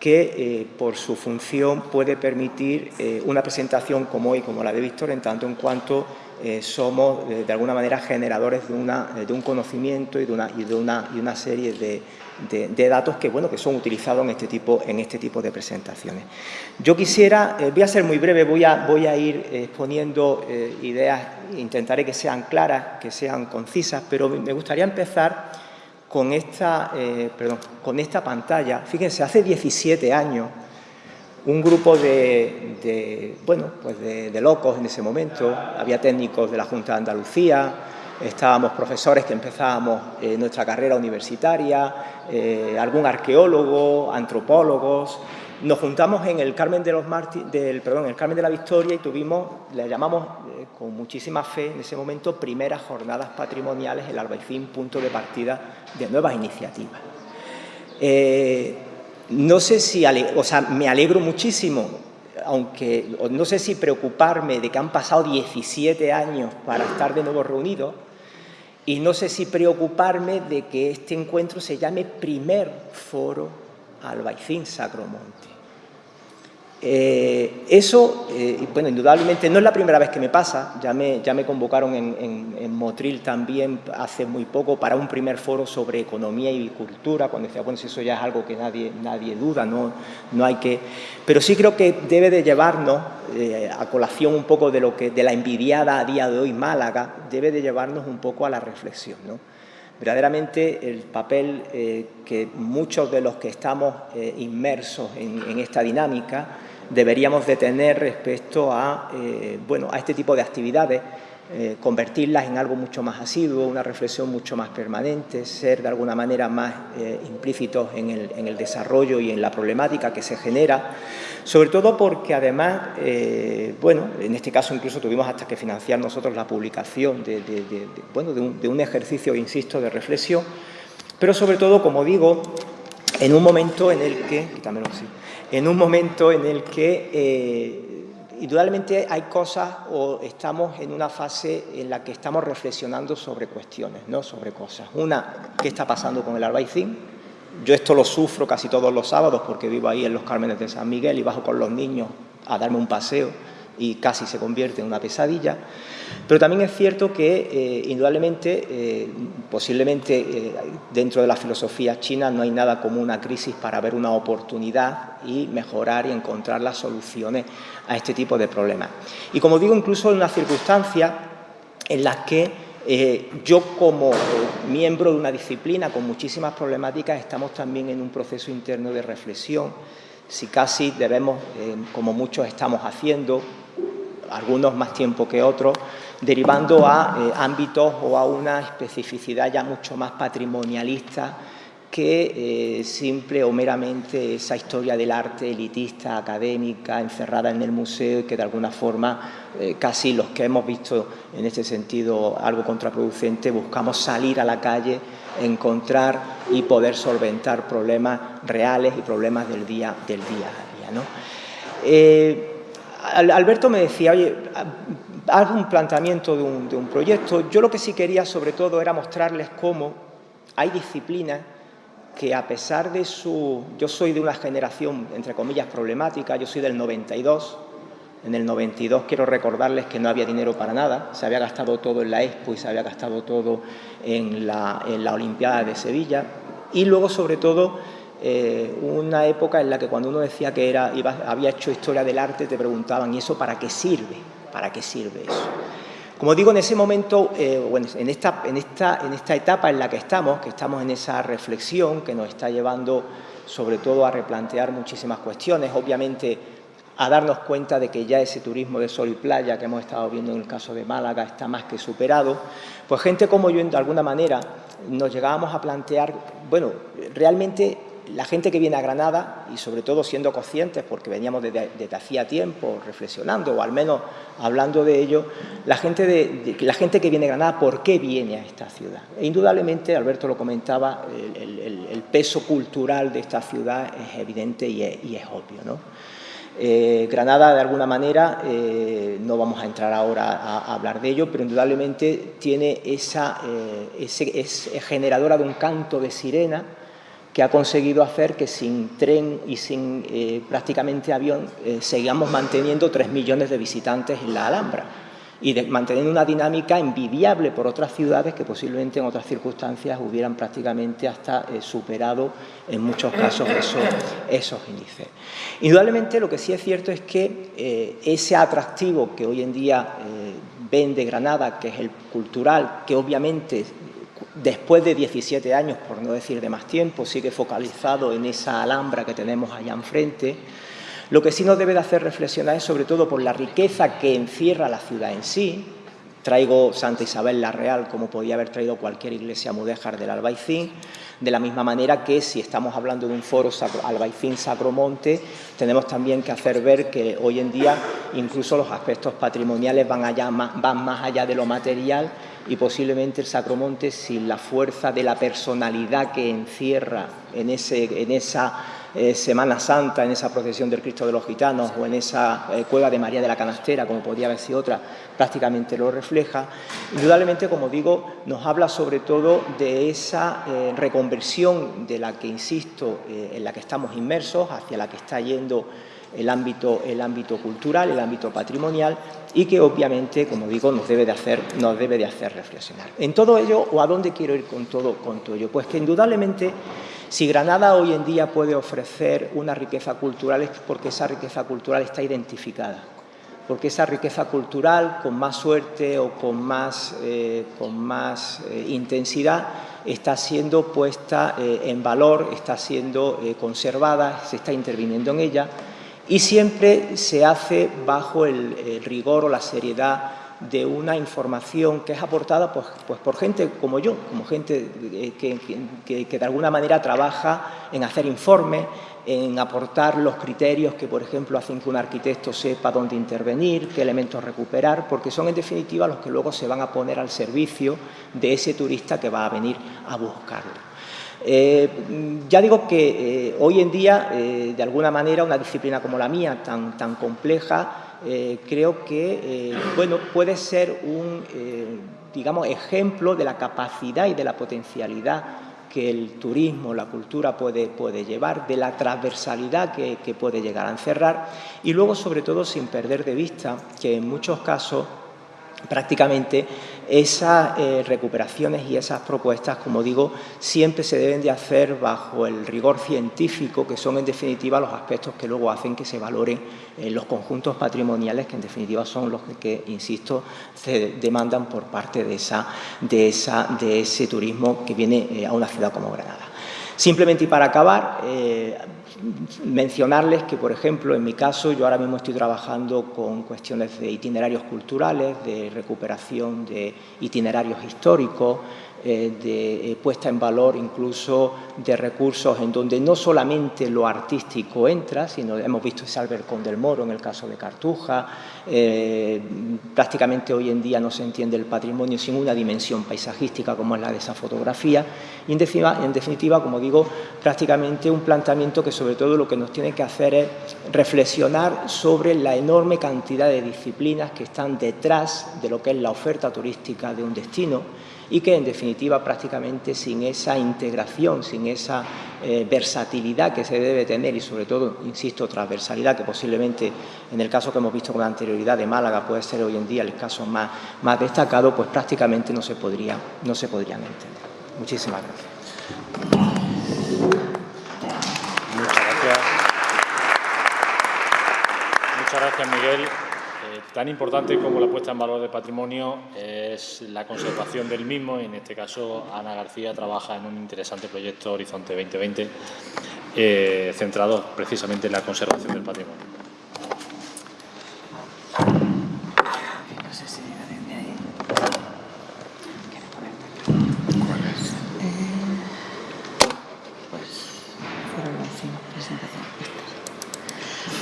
que por su función puede permitir una presentación como hoy, como la de Víctor, en tanto en cuanto eh, somos eh, de alguna manera generadores de, una, eh, de un conocimiento y de una, y de una, y una serie de, de, datos que, bueno, que son utilizados en este tipo, en este tipo de presentaciones. Yo quisiera, voy a ser muy breve, voy a, voy a ir exponiendo ideas, intentaré que sean claras, que sean concisas, pero me gustaría empezar con esta, perdón, con esta pantalla. Fíjense, hace 17 años un grupo de, bueno, pues de, locos en ese momento, había técnicos de la Junta de Andalucía, estábamos profesores que empezábamos eh, nuestra carrera universitaria, eh, algún arqueólogo, antropólogos, nos juntamos en el Carmen de los del, perdón, el Carmen de la Victoria y tuvimos, le llamamos eh, con muchísima fe en ese momento, primeras jornadas patrimoniales, el Albaicín, punto de partida de nuevas iniciativas. No sé si, o sea, me alegro muchísimo, aunque no sé si preocuparme de que han pasado 17 años para estar de nuevo reunidos y no sé si preocuparme de que este encuentro se llame primer foro Albaicín Sacromonte. Eh, eso, eh, bueno, indudablemente no es la primera vez que me pasa, ya me, ya me convocaron en, Motril también hace muy poco para un primer foro sobre economía y cultura, cuando decía, bueno, si eso ya es algo que nadie, nadie duda, no, no hay que... Pero sí creo que debe de llevarnos, eh, a colación un poco de, lo que, de la envidiada a día de hoy Málaga, debe de llevarnos un poco a la reflexión, ¿no? Verdaderamente el papel que muchos de los que estamos inmersos en, en esta dinámica deberíamos de tener respecto a, bueno, a este tipo de actividades eh, convertirlas en algo mucho más asiduo, una reflexión mucho más permanente, ser de alguna manera más eh, implícitos en el, desarrollo y en la problemática que se genera, sobre todo porque además, eh, bueno, en este caso incluso tuvimos hasta que financiar nosotros la publicación de, bueno, de un, ejercicio, insisto, de reflexión, pero sobre todo, como digo, en un momento en el que, en un momento en el que indudablemente hay cosas o estamos en una fase en la que estamos reflexionando sobre cuestiones, no sobre cosas. Una, ¿qué está pasando con el albaicín? Yo esto lo sufro casi todos los sábados porque vivo ahí en los Cármenes de San Miguel y bajo con los niños a darme un paseo y casi se convierte en una pesadilla. Pero también es cierto que, eh, indudablemente, eh, posiblemente eh, dentro de la filosofía china no hay nada como una crisis para ver una oportunidad y mejorar y encontrar las soluciones a este tipo de problemas. Y como digo, incluso en una circunstancia en las que yo como miembro de una disciplina con muchísimas problemáticas estamos también en un proceso interno de reflexión si casi debemos, como muchos estamos haciendo, algunos más tiempo que otros, derivando a eh, ámbitos o a una especificidad ya mucho más patrimonialista que eh, simple o meramente esa historia del arte elitista, académica, encerrada en el museo y que de alguna forma eh, casi los que hemos visto en este sentido algo contraproducente buscamos salir a la calle, encontrar y poder solventar problemas reales y problemas del día, del día a día. ¿no? Alberto me decía, oye, haz un planteamiento de un, proyecto. Yo lo que sí quería sobre todo era mostrarles cómo hay disciplinas que a pesar de su... Yo soy de una generación, entre comillas, problemática, yo soy del 92. En el 92 quiero recordarles que no había dinero para nada, se había gastado todo en la Expo y se había gastado todo en la, en la Olimpiada de Sevilla. Y luego, sobre todo, eh, una época en la que cuando uno decía que era, había hecho historia del arte, te preguntaban, ¿y eso para qué sirve? ¿Para qué sirve eso? Como digo, en ese momento, eh, en, esta, en, esta, en esta etapa en la que estamos, que estamos en esa reflexión que nos está llevando sobre todo a replantear muchísimas cuestiones, obviamente a darnos cuenta de que ya ese turismo de sol y playa que hemos estado viendo en el caso de Málaga está más que superado, pues gente como yo, de alguna manera, nos llegábamos a plantear, bueno, realmente la gente que viene a Granada, y sobre todo siendo conscientes, porque veníamos desde, hacía tiempo reflexionando, o al menos hablando de ello, la gente, de, la gente que viene a Granada, ¿por qué viene a esta ciudad? E indudablemente, Alberto lo comentaba, el, peso cultural de esta ciudad es evidente y es, obvio. ¿no? Eh, Granada, de alguna manera, eh, no vamos a entrar ahora a, hablar de ello, pero indudablemente tiene esa, eh, es generadora de un canto de sirena, que ha conseguido hacer que sin tren y sin eh, prácticamente avión eh, sigamos manteniendo tres millones de visitantes en la Alhambra y manteniendo una dinámica envidiable por otras ciudades que posiblemente en otras circunstancias hubieran prácticamente hasta eh, superado en muchos casos esos, índices. Indudablemente lo que sí es cierto es que ese atractivo que hoy en día vende Granada, que es el cultural, que obviamente después de 17 años, por no decir de más tiempo, sigue focalizado en esa alhambra que tenemos allá enfrente, lo que sí nos debe de hacer reflexionar es sobre todo por la riqueza que encierra la ciudad en sí. Traigo Santa Isabel la Real como podía haber traído cualquier iglesia mudéjar del Albaicín, de la misma manera que si estamos hablando de un foro Albaicín Sacromonte, tenemos también que hacer ver que hoy en día incluso los aspectos patrimoniales van, allá, van más allá de lo material y posiblemente el Sacromonte, sin la fuerza de la personalidad que encierra en, ese, en esa eh, Semana Santa, en esa procesión del Cristo de los Gitanos o en esa eh, cueva de María de la Canastera, como podría haber sido otra, prácticamente lo refleja. Indudablemente, como digo, nos habla sobre todo de esa eh, reconversión de la que, insisto, en la que estamos inmersos, hacia la que está yendo el ámbito, el ámbito cultural, el ámbito patrimonial y que obviamente, como digo, nos debe de hacer, nos debe de hacer reflexionar. En todo ello, ¿o a dónde quiero ir con todo, con todo ello? Pues que indudablemente si Granada hoy en día puede ofrecer una riqueza cultural es porque esa riqueza cultural está identificada, porque esa riqueza cultural con más suerte o con más, eh, con más eh, intensidad está siendo puesta eh, en valor, está siendo conservada, se está interviniendo en ella. Y siempre se hace bajo el, rigor o la seriedad de una información que es aportada pues, pues por gente como yo, como gente que, que, de alguna manera trabaja en hacer informes, en aportar los criterios que, por ejemplo, hacen que un arquitecto sepa dónde intervenir, qué elementos recuperar, porque son en definitiva los que luego se van a poner al servicio de ese turista que va a venir a buscarlo. Eh, ya digo que eh, hoy en día, eh, de alguna manera, una disciplina como la mía, tan, tan compleja, creo que bueno, puede ser un digamos, ejemplo de la capacidad y de la potencialidad que el turismo, la cultura puede, puede llevar, de la transversalidad que, que puede llegar a encerrar. Y luego, sobre todo, sin perder de vista que en muchos casos prácticamente esas eh, recuperaciones y esas propuestas, como digo, siempre se deben de hacer bajo el rigor científico, que son en definitiva los aspectos que luego hacen que se valoren eh, los conjuntos patrimoniales, que en definitiva son los que, insisto, se demandan por parte de, esa, de, esa, de ese turismo que viene eh, a una ciudad como Granada. Simplemente y para acabar, mencionarles que, por ejemplo, en mi caso, yo ahora mismo estoy trabajando con cuestiones de itinerarios culturales, de recuperación de itinerarios históricos, eh, de eh, puesta en valor incluso de recursos en donde no solamente lo artístico entra, sino hemos visto ese Albercón del Moro en el caso de Cartuja, eh, prácticamente hoy en día no se entiende el patrimonio sin una dimensión paisajística como es la de esa fotografía. Y en definitiva, en definitiva, como digo, prácticamente un planteamiento que sobre todo lo que nos tiene que hacer es reflexionar sobre la enorme cantidad de disciplinas que están detrás de lo que es la oferta turística de un destino y que en definitiva prácticamente sin esa integración, sin esa eh, versatilidad que se debe tener y sobre todo, insisto, transversalidad que posiblemente en el caso que hemos visto con anterioridad de Málaga puede ser hoy en día el caso más, más destacado, pues prácticamente no se, podría, no se podrían entender. Muchísimas gracias. Muchas gracias. Muchas gracias, Miguel. Tan importante como la puesta en valor del patrimonio es la conservación del mismo en este caso Ana García trabaja en un interesante proyecto Horizonte 2020 eh, centrado precisamente en la conservación del patrimonio.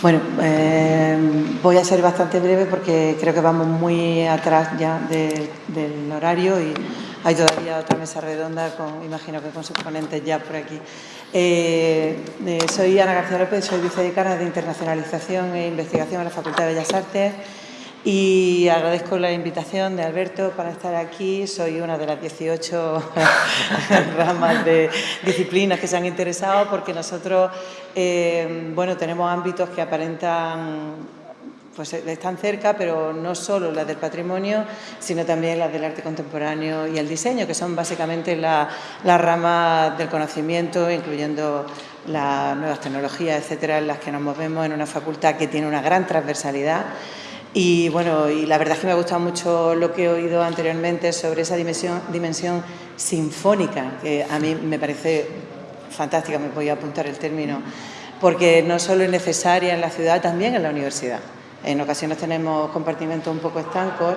Bueno, eh, voy a ser bastante breve porque creo que vamos muy atrás ya del horario y hay todavía otra mesa redonda, con, imagino que con sus ponentes ya por aquí. Eh, eh, soy Ana García López, soy vicedecana de Internacionalización e Investigación en la Facultad de Bellas Artes y agradezco la invitación de Alberto para estar aquí. Soy una de las 18 ramas de disciplinas que se han interesado porque nosotros eh, bueno, tenemos ámbitos que aparentan pues están cerca, pero no solo las del patrimonio, sino también las del arte contemporáneo y el diseño, que son básicamente las la ramas del conocimiento, incluyendo las nuevas tecnologías, etcétera, en las que nos movemos en una facultad que tiene una gran transversalidad y bueno, y la verdad es que me ha gustado mucho lo que he oído anteriormente sobre esa dimensión, dimensión sinfónica, que a mí me parece fantástica, me voy a apuntar el término, porque no solo es necesaria en la ciudad, también en la universidad. En ocasiones tenemos compartimentos un poco estancos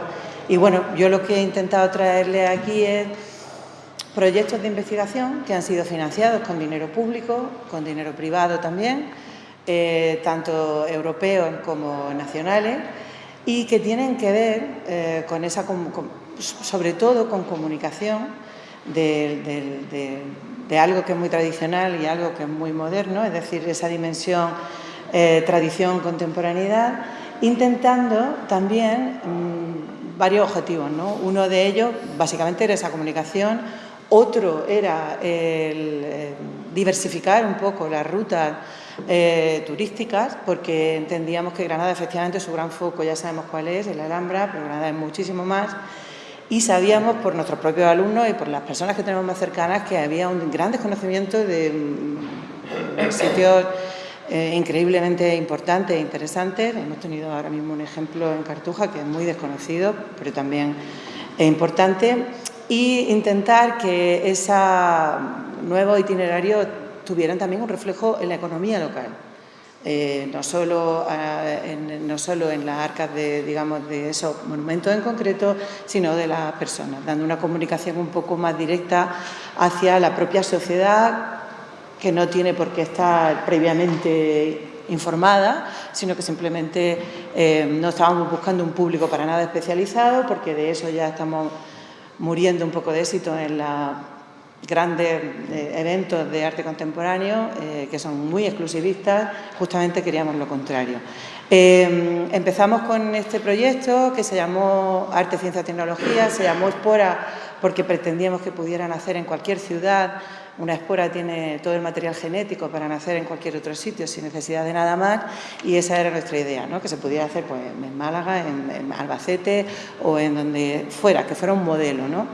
y bueno, yo lo que he intentado traerle aquí es proyectos de investigación que han sido financiados con dinero público, con dinero privado también, eh, tanto europeos como nacionales, y que tienen que ver eh, con esa, sobre todo con comunicación de, algo que es muy tradicional y algo que es muy moderno, es decir, esa dimensión eh, tradición, contemporaneidad, intentando también mm, varios objetivos. ¿no? Uno de ellos, básicamente, era esa comunicación, otro era el, eh, diversificar un poco las rutas eh, turísticas, porque entendíamos que Granada efectivamente su gran foco, ya sabemos cuál es, el Alhambra, pero Granada es muchísimo más, y sabíamos por nuestros propios alumnos y por las personas que tenemos más cercanas que había un gran desconocimiento de mm, sitios eh, increíblemente importantes e interesantes. Hemos tenido ahora mismo un ejemplo en Cartuja que es muy desconocido, pero también es importante. Y intentar que ese nuevo itinerario tuvieran también un reflejo en la economía local. eh, no, solo, en, no solo en las arcas de, digamos, de esos monumentos en concreto, sino de las personas, dando una comunicación un poco más directa hacia la propia sociedad que no tiene por qué estar previamente informada, sino que simplemente eh, no estábamos buscando un público para nada especializado, porque de eso ya estamos muriendo un poco de éxito en la grandes eh, eventos de arte contemporáneo eh, que son muy exclusivistas, justamente queríamos lo contrario. Eh, empezamos con este proyecto que se llamó Arte, Ciencia, Tecnología, se llamó Espora porque pretendíamos que pudieran hacer en cualquier ciudad. Una espora tiene todo el material genético para nacer en cualquier otro sitio sin necesidad de nada más y esa era nuestra idea, ¿no? que se pudiera hacer pues, en Málaga, en, en Albacete o en donde fuera, que fuera un modelo. ¿no?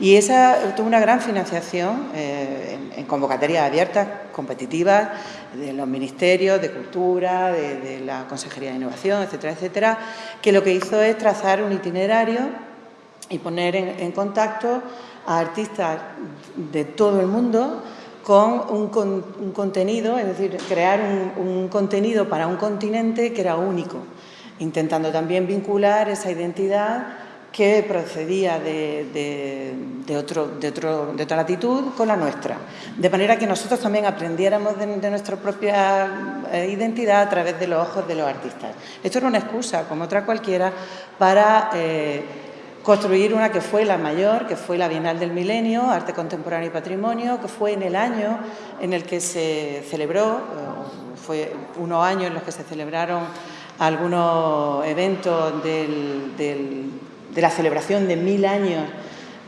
Y esa tuvo una gran financiación eh, en, convocatorias abiertas, competitivas, de los ministerios de Cultura, de, la Consejería de Innovación, etcétera, etcétera, que lo que hizo es trazar un itinerario y poner en, contacto a artistas de todo el mundo con un, contenido, es decir, crear un contenido para un continente que era único, intentando también vincular esa identidad que procedía de, otro, de, otra latitud con la nuestra. De manera que nosotros también aprendiéramos de, nuestra propia eh, identidad a través de los ojos de los artistas. Esto era una excusa, como otra cualquiera, para eh, construir una que fue la mayor, que fue la Bienal del Milenio, Arte Contemporáneo y Patrimonio, que fue en el año en el que se celebró, eh, fue unos años en los que se celebraron algunos eventos del de la celebración de mil años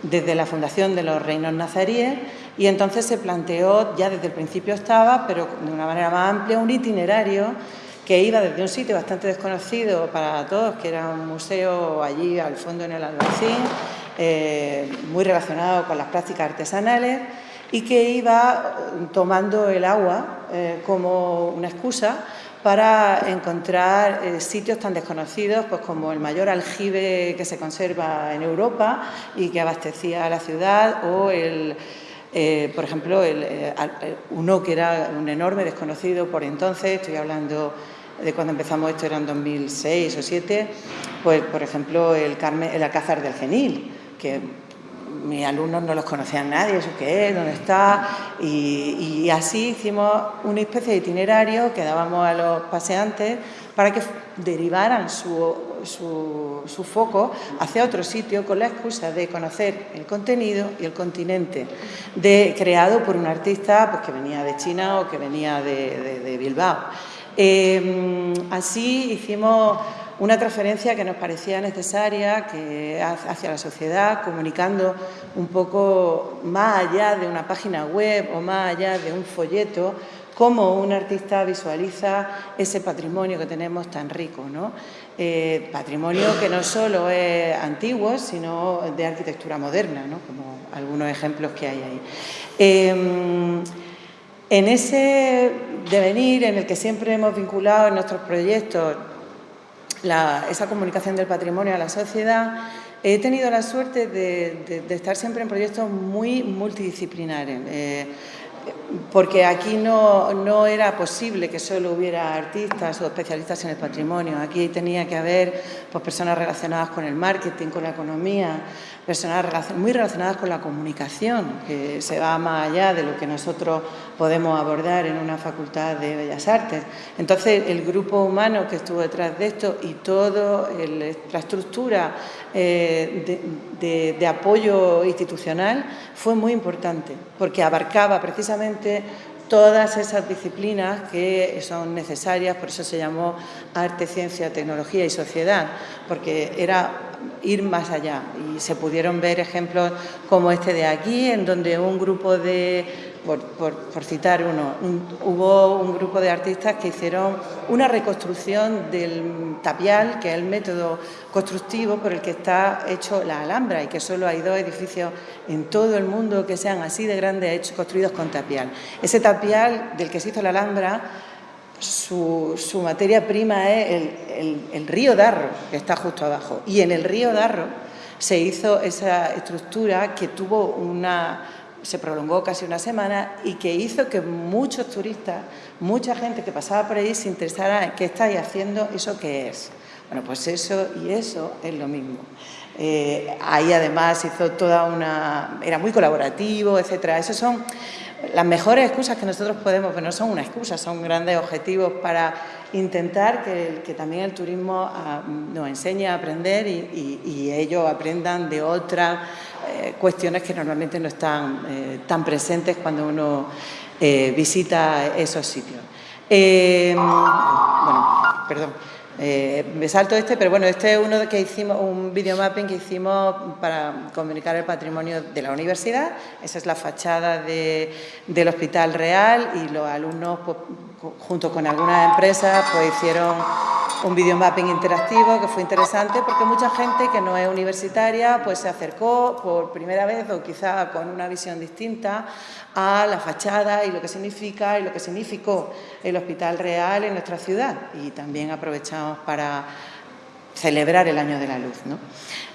desde la fundación de los reinos nazaríes y entonces se planteó, ya desde el principio estaba, pero de una manera más amplia, un itinerario que iba desde un sitio bastante desconocido para todos, que era un museo allí al fondo en el Albaicín, eh, muy relacionado con las prácticas artesanales y que iba tomando el agua eh, como una excusa para encontrar eh, sitios tan desconocidos pues como el mayor aljibe que se conserva en Europa y que abastecía a la ciudad o el, eh, por ejemplo, el, eh, uno que era un enorme desconocido por entonces, estoy hablando de cuando empezamos esto, eran 2006 o 2007, pues por ejemplo el, Carmen, el Alcázar del Genil, que mis alumnos no los conocían nadie, eso qué es, dónde está, y, así hicimos una especie de itinerario que dábamos a los paseantes para que derivaran su, su, foco hacia otro sitio con la excusa de conocer el contenido y el continente de, creado por un artista pues, que venía de China o que venía de, Bilbao. Eh, así hicimos una transferencia que nos parecía necesaria que hacia la sociedad, comunicando un poco más allá de una página web o más allá de un folleto, cómo un artista visualiza ese patrimonio que tenemos tan rico. ¿no? Eh, patrimonio que no solo es antiguo, sino de arquitectura moderna, ¿no? como algunos ejemplos que hay ahí. Em, en ese devenir en el que siempre hemos vinculado en nuestros proyectos esa comunicación del patrimonio a la sociedad, he tenido la suerte de, estar siempre en proyectos muy multidisciplinares. Eh, porque aquí no, no, era posible que solo hubiera artistas o especialistas en el patrimonio. Aquí tenía que haber pues, personas relacionadas con el marketing, con la economía, personas muy relacionadas con la comunicación, que se va más allá de lo que nosotros podemos abordar en una facultad de Bellas Artes. Entonces, el grupo humano que estuvo detrás de esto y toda la estructura eh, de, de apoyo institucional fue muy importante, porque abarcaba precisamente todas esas disciplinas que son necesarias, por eso se llamó arte, ciencia, tecnología y sociedad, porque era ir más allá. Y se pudieron ver ejemplos como este de aquí, en donde un grupo de por, citar uno, hubo un grupo de artistas que hicieron una reconstrucción del tapial, que es el método constructivo por el que está hecho la Alhambra y que solo hay dos edificios en todo el mundo que sean así de grandes hechos, construidos con tapial. Ese tapial del que se hizo la Alhambra, su, materia prima es el río Darro, que está justo abajo, y en el río Darro se hizo esa estructura que tuvo una se prolongó casi una semana y que hizo que muchos turistas, mucha gente que pasaba por ahí se interesara en qué estáis haciendo, eso qué es. Bueno, pues eso y eso es lo mismo. Eh, ahí además hizo toda una... era muy colaborativo, etcétera. Esos son las mejores excusas que nosotros podemos, pero no son una excusa, son grandes objetivos para intentar que, también el turismo ah, nos enseñe a aprender y, ellos aprendan de otras eh, cuestiones que normalmente no están eh, tan presentes cuando uno eh, visita esos sitios. bueno, perdón. Eh, me salto este, pero bueno, este es uno que hicimos, un videomapping que hicimos para comunicar el patrimonio de la universidad. Esa es la fachada del Hospital Real y los alumnos, pues, junto con algunas empresas, pues hicieron un videomapping interactivo que fue interesante porque mucha gente que no es universitaria pues se acercó por primera vez o quizá con una visión distinta a la fachada y lo que significa y lo que significó el Hospital Real en nuestra ciudad y también aprovechamos para celebrar el Año de la Luz.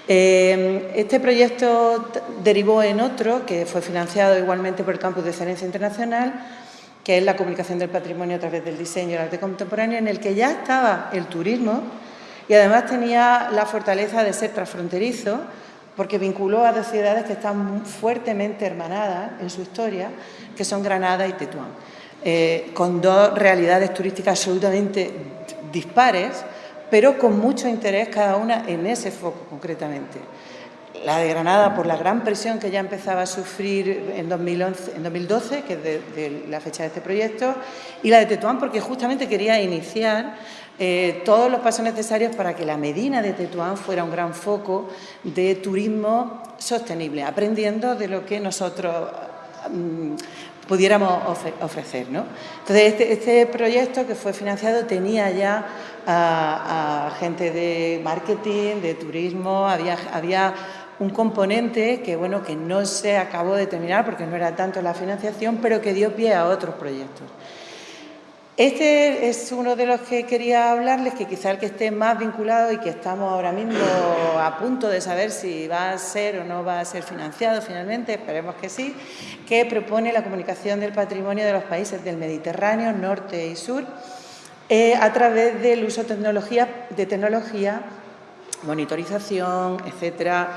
Eh, este proyecto derivó en otro que fue financiado igualmente por el Campus de Excelencia Internacional que es la comunicación del patrimonio a través del diseño y el arte contemporáneo, en el que ya estaba el turismo y además tenía la fortaleza de ser transfronterizo, porque vinculó a dos ciudades que están fuertemente hermanadas en su historia, que son Granada y Tetuán, eh, con dos realidades turísticas absolutamente dispares, pero con mucho interés cada una en ese foco concretamente. La de Granada por la gran presión que ya empezaba a sufrir en, 2011, en 2012, que es la fecha de este proyecto, y la de Tetuán porque justamente quería iniciar eh, todos los pasos necesarios para que la Medina de Tetuán fuera un gran foco de turismo sostenible, aprendiendo de lo que nosotros mm, pudiéramos ofrecer. Entonces, este, este, proyecto que fue financiado tenía ya gente de marketing, de turismo, había, había un componente que, bueno, que no se acabó de terminar porque no era tanto la financiación, pero que dio pie a otros proyectos. Este es uno de los que quería hablarles, que quizá el que esté más vinculado y que estamos ahora mismo a punto de saber si va a ser o no va a ser financiado finalmente, esperemos que sí, que propone la comunicación del patrimonio de los países del Mediterráneo, norte y sur, eh, a través del uso de tecnología, de tecnología monitorización, etcétera,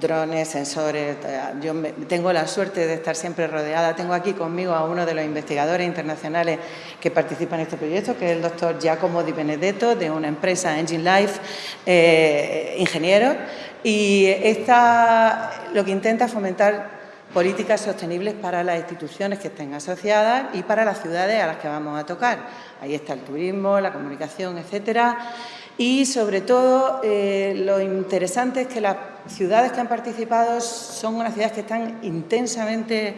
drones, sensores. Yo tengo la suerte de estar siempre rodeada. Tengo aquí conmigo a uno de los investigadores internacionales que participan en este proyecto, que es el doctor Giacomo Di Benedetto, de una empresa Engine Life, eh, ingeniero. Y esta, lo que intenta fomentar políticas sostenibles para las instituciones que estén asociadas y para las ciudades a las que vamos a tocar. Ahí está el turismo, la comunicación, etcétera. Y sobre todo, eh, lo interesante es que las ciudades que han participado son unas ciudades que están intensamente,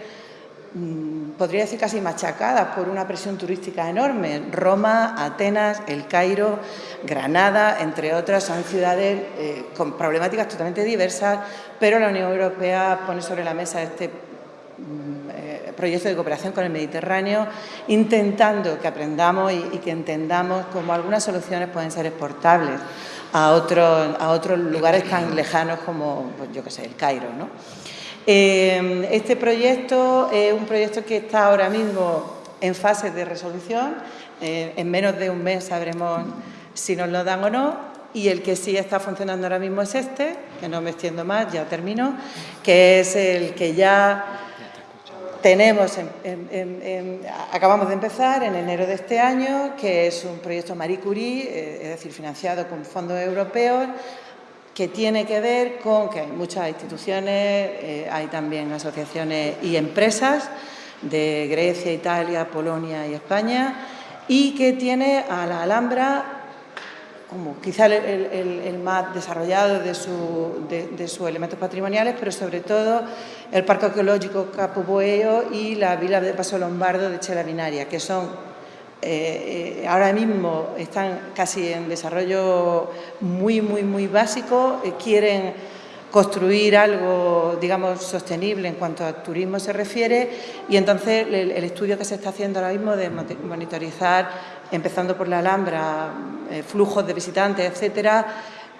mm, podría decir casi machacadas por una presión turística enorme. Roma, Atenas, El Cairo, Granada, entre otras, son ciudades eh, con problemáticas totalmente diversas, pero la Unión Europea pone sobre la mesa este proyecto de cooperación con el Mediterráneo, intentando que aprendamos y, que entendamos cómo algunas soluciones pueden ser exportables a otros, a otros lugares tan lejanos como, pues, yo qué sé, el Cairo. Eh, este proyecto es un proyecto que está ahora mismo en fase de resolución. Eh, en menos de un mes sabremos si nos lo dan o no. Y el que sí está funcionando ahora mismo es este, que no me extiendo más, ya termino, que es el que ya tenemos, acabamos de empezar en enero de este año, que es un proyecto Marie Curie, eh, es decir, financiado con fondos europeos, que tiene que ver con que hay muchas instituciones, eh, hay también asociaciones y empresas de Grecia, Italia, Polonia y España, y que tiene a la Alhambra como quizá el, más desarrollado de, sus elementos patrimoniales, pero sobre todo el Parque Arqueológico Capo Boeo y la Vila de Paso Lombardo de Chela Binaria, que son eh, eh, ahora mismo están casi en desarrollo muy, muy, muy básico, eh, quieren construir algo, digamos, sostenible en cuanto a turismo se refiere y entonces el, estudio que se está haciendo ahora mismo de monitorizar, empezando por la Alhambra, flujos de visitantes, etcétera,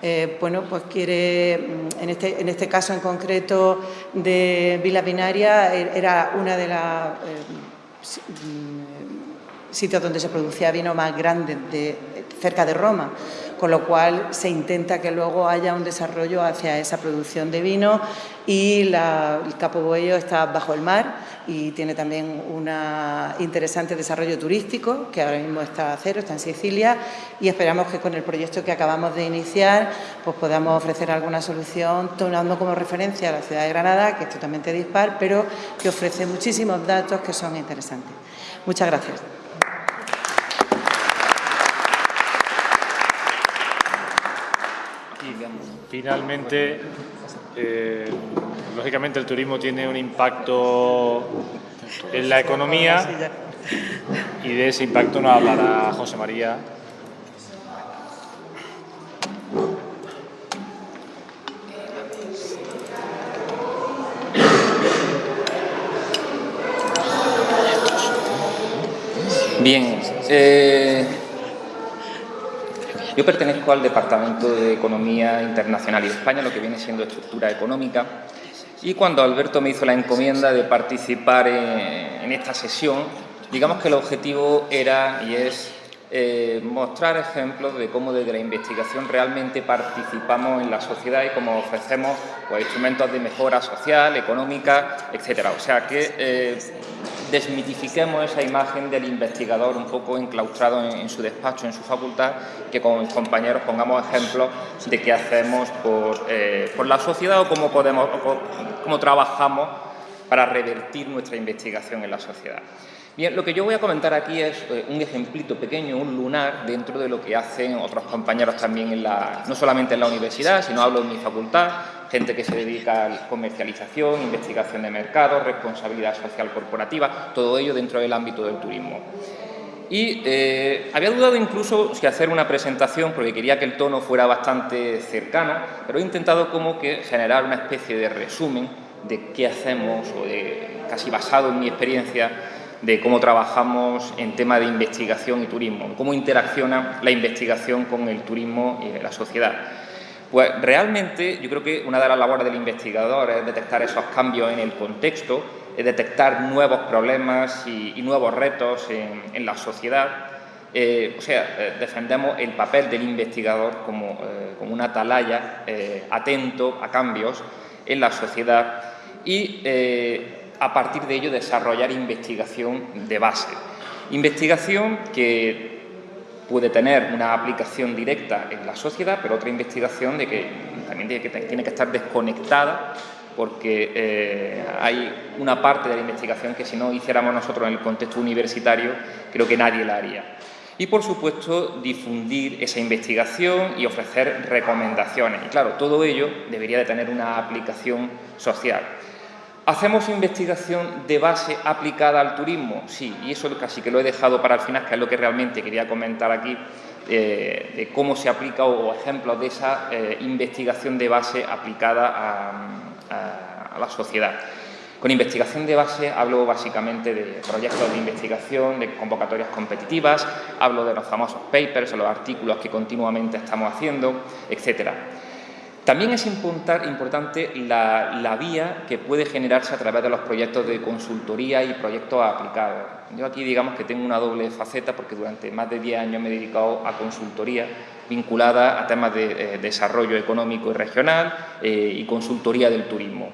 eh, bueno, pues quiere, mm, en este, en este caso en concreto de Vila Binaria, e, era una de las eh, mm, sitios donde se producía vino más grande de, cerca de Roma con lo cual se intenta que luego haya un desarrollo hacia esa producción de vino y el Capo Boello está bajo el mar y tiene también un interesante desarrollo turístico que ahora mismo está a cero, está en Sicilia y esperamos que con el proyecto que acabamos de iniciar pues podamos ofrecer alguna solución tomando como referencia a la ciudad de Granada, que es totalmente dispar, pero que ofrece muchísimos datos que son interesantes. Muchas gracias. Finalmente, eh, lógicamente el turismo tiene un impacto en la economía y de ese impacto nos hablará José María. Bien, eh, yo pertenezco al Departamento de Economía Internacional y de España, lo que viene siendo estructura económica, y cuando Alberto me hizo la encomienda de participar en, esta sesión, digamos que el objetivo era y es eh, mostrar ejemplos de cómo desde la investigación realmente participamos en la sociedad y cómo ofrecemos pues, instrumentos de mejora social, económica, etcétera. O sea, que eh, desmitifiquemos esa imagen del investigador un poco enclaustrado en, su despacho, en su facultad, que con mis compañeros pongamos ejemplos de qué hacemos por, eh, la sociedad o cómo, podemos, cómo trabajamos para revertir nuestra investigación en la sociedad. Bien, lo que yo voy a comentar aquí es eh, un ejemplito pequeño, un lunar, dentro de lo que hacen otros compañeros también, en la, no solamente en la universidad, sino hablo en mi facultad, gente que se dedica a comercialización, investigación de mercado, responsabilidad social corporativa, todo ello dentro del ámbito del turismo. Y eh, había dudado incluso si hacer una presentación, porque quería que el tono fuera bastante cercano, pero he intentado como que generar una especie de resumen de qué hacemos, o de, casi basado en mi experiencia, de cómo trabajamos en tema de investigación y turismo, cómo interacciona la investigación con el turismo y la sociedad. Pues realmente yo creo que una de las labores del investigador es detectar esos cambios en el contexto, es detectar nuevos problemas y, nuevos retos en, la sociedad. Eh, o sea, eh, defendemos el papel del investigador como, eh, como una atalaya atento a cambios en la sociedad y a partir de ello desarrollar investigación de base. Investigación que puede tener una aplicación directa en la sociedad, pero otra investigación de que también tiene que, estar desconectada porque eh, hay una parte de la investigación que si no hiciéramos nosotros en el contexto universitario, creo que nadie la haría. Y, por supuesto, difundir esa investigación y ofrecer recomendaciones. Y, claro, todo ello debería de tener una aplicación social. ¿Hacemos investigación de base aplicada al turismo? Sí, y eso casi que lo he dejado para el final, que es lo que realmente quería comentar aquí, eh, de cómo se aplica o, ejemplos de esa eh, investigación de base aplicada a, la sociedad. Con investigación de base hablo básicamente de proyectos de investigación, de convocatorias competitivas, hablo de los famosos papers los artículos que continuamente estamos haciendo, etcétera. También es importante la, vía que puede generarse a través de los proyectos de consultoría y proyectos aplicados. Yo aquí digamos que tengo una doble faceta porque durante más de 10 años me he dedicado a consultoría vinculada a temas de eh, desarrollo económico y regional eh, y consultoría del turismo.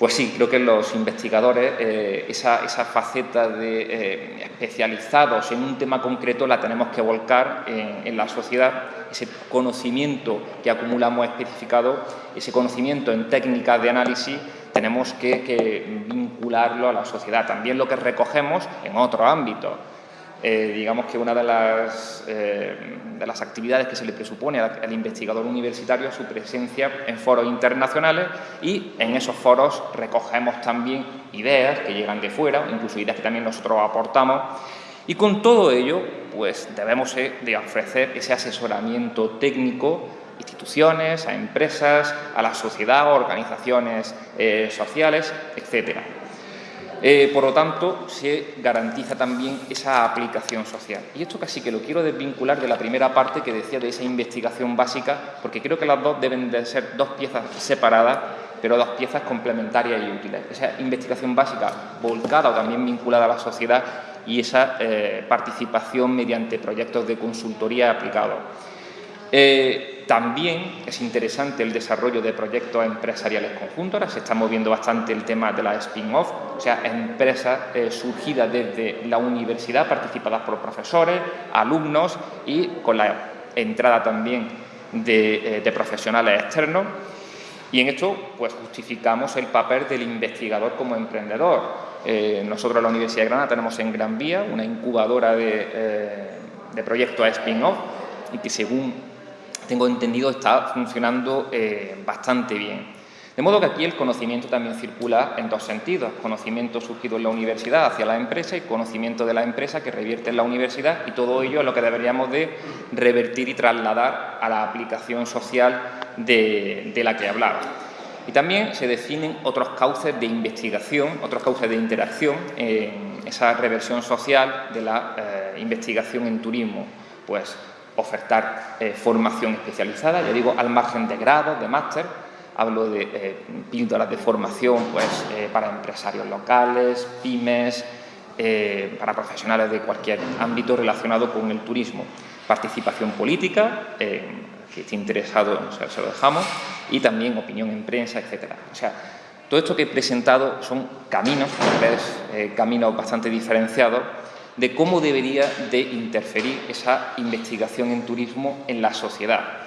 Pues sí, creo que los investigadores eh, esa, faceta de eh, especializados en un tema concreto la tenemos que volcar en, la sociedad, ese conocimiento que acumulamos especificado, ese conocimiento en técnicas de análisis, tenemos que vincularlo a la sociedad. También lo que recogemos en otros ámbitos eh, digamos que una de las, eh, de las, actividades que se le presupone al, investigador universitario es su presencia en foros internacionales y en esos foros recogemos también ideas que llegan de fuera, incluso ideas que también nosotros aportamos y con todo ello pues debemos eh, de ofrecer ese asesoramiento técnico a instituciones, a empresas, a la sociedad, a organizaciones sociales, etcétera. Eh, por lo tanto, se garantiza también esa aplicación social. Y esto casi que lo quiero desvincular de la primera parte que decía de esa investigación básica, porque creo que las dos deben de ser dos piezas separadas, pero dos piezas complementarias y útiles. Esa investigación básica volcada o también vinculada a la sociedad y esa eh, participación mediante proyectos de consultoría aplicados. Eh, también es interesante el desarrollo de proyectos empresariales conjuntos. Ahora se está moviendo bastante el tema de la spin-off, o sea, empresas eh, surgidas desde la universidad, participadas por profesores, alumnos y con la entrada también de, de profesionales externos. Y en esto pues, justificamos el papel del investigador como emprendedor. Eh, nosotros en la Universidad de Granada tenemos en Gran Vía una incubadora de, eh, de proyectos spin-off y que según tengo entendido está funcionando eh, bastante bien. De modo que aquí el conocimiento también circula en dos sentidos, conocimiento surgido en la universidad hacia la empresa y conocimiento de la empresa que revierte en la universidad y todo ello es lo que deberíamos de revertir y trasladar a la aplicación social de, la que hablaba. Y también se definen otros cauces de investigación, otros cauces de interacción en esa reversión social de la eh, investigación en turismo. Pues ofertar eh, formación especializada, ya digo, al margen de grados, de máster, hablo de eh, píldoras de formación pues, eh, para empresarios locales, pymes, eh, para profesionales de cualquier ámbito relacionado con el turismo. Participación política, que esté interesado, o sea, se lo dejamos, y también opinión en prensa, etcétera. O sea, todo esto que he presentado son caminos, eh, caminos bastante diferenciados de cómo debería de interferir esa investigación en turismo en la sociedad.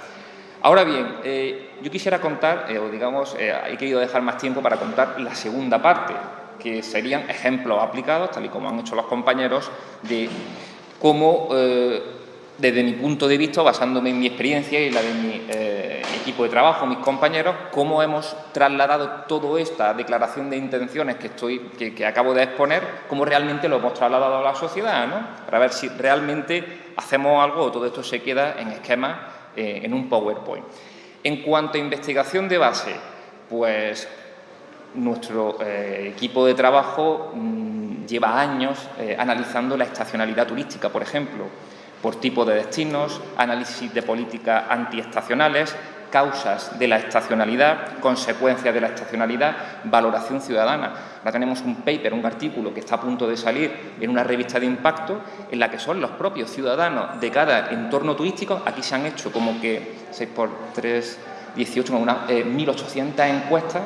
Ahora bien, eh, yo quisiera contar, eh, o digamos, eh, he querido dejar más tiempo para contar la segunda parte, que serían ejemplos aplicados, tal y como han hecho los compañeros, de cómo desde mi punto de vista, basándome en mi experiencia y la de mi eh, equipo de trabajo, mis compañeros, cómo hemos trasladado toda esta declaración de intenciones que, estoy, que, acabo de exponer, cómo realmente lo hemos trasladado a la sociedad, ¿no? para ver si realmente hacemos algo o todo esto se queda en esquemas, eh, en un PowerPoint. En cuanto a investigación de base, pues nuestro eh, equipo de trabajo mmm, lleva años analizando la estacionalidad turística, por ejemplo, por tipo de destinos, análisis de políticas antiestacionales, causas de la estacionalidad, consecuencias de la estacionalidad, valoración ciudadana. Ahora tenemos un paper, un artículo que está a punto de salir en una revista de impacto en la que son los propios ciudadanos de cada entorno turístico. Aquí se han hecho como que 6 por 3, 18, una, eh, 1.800 encuestas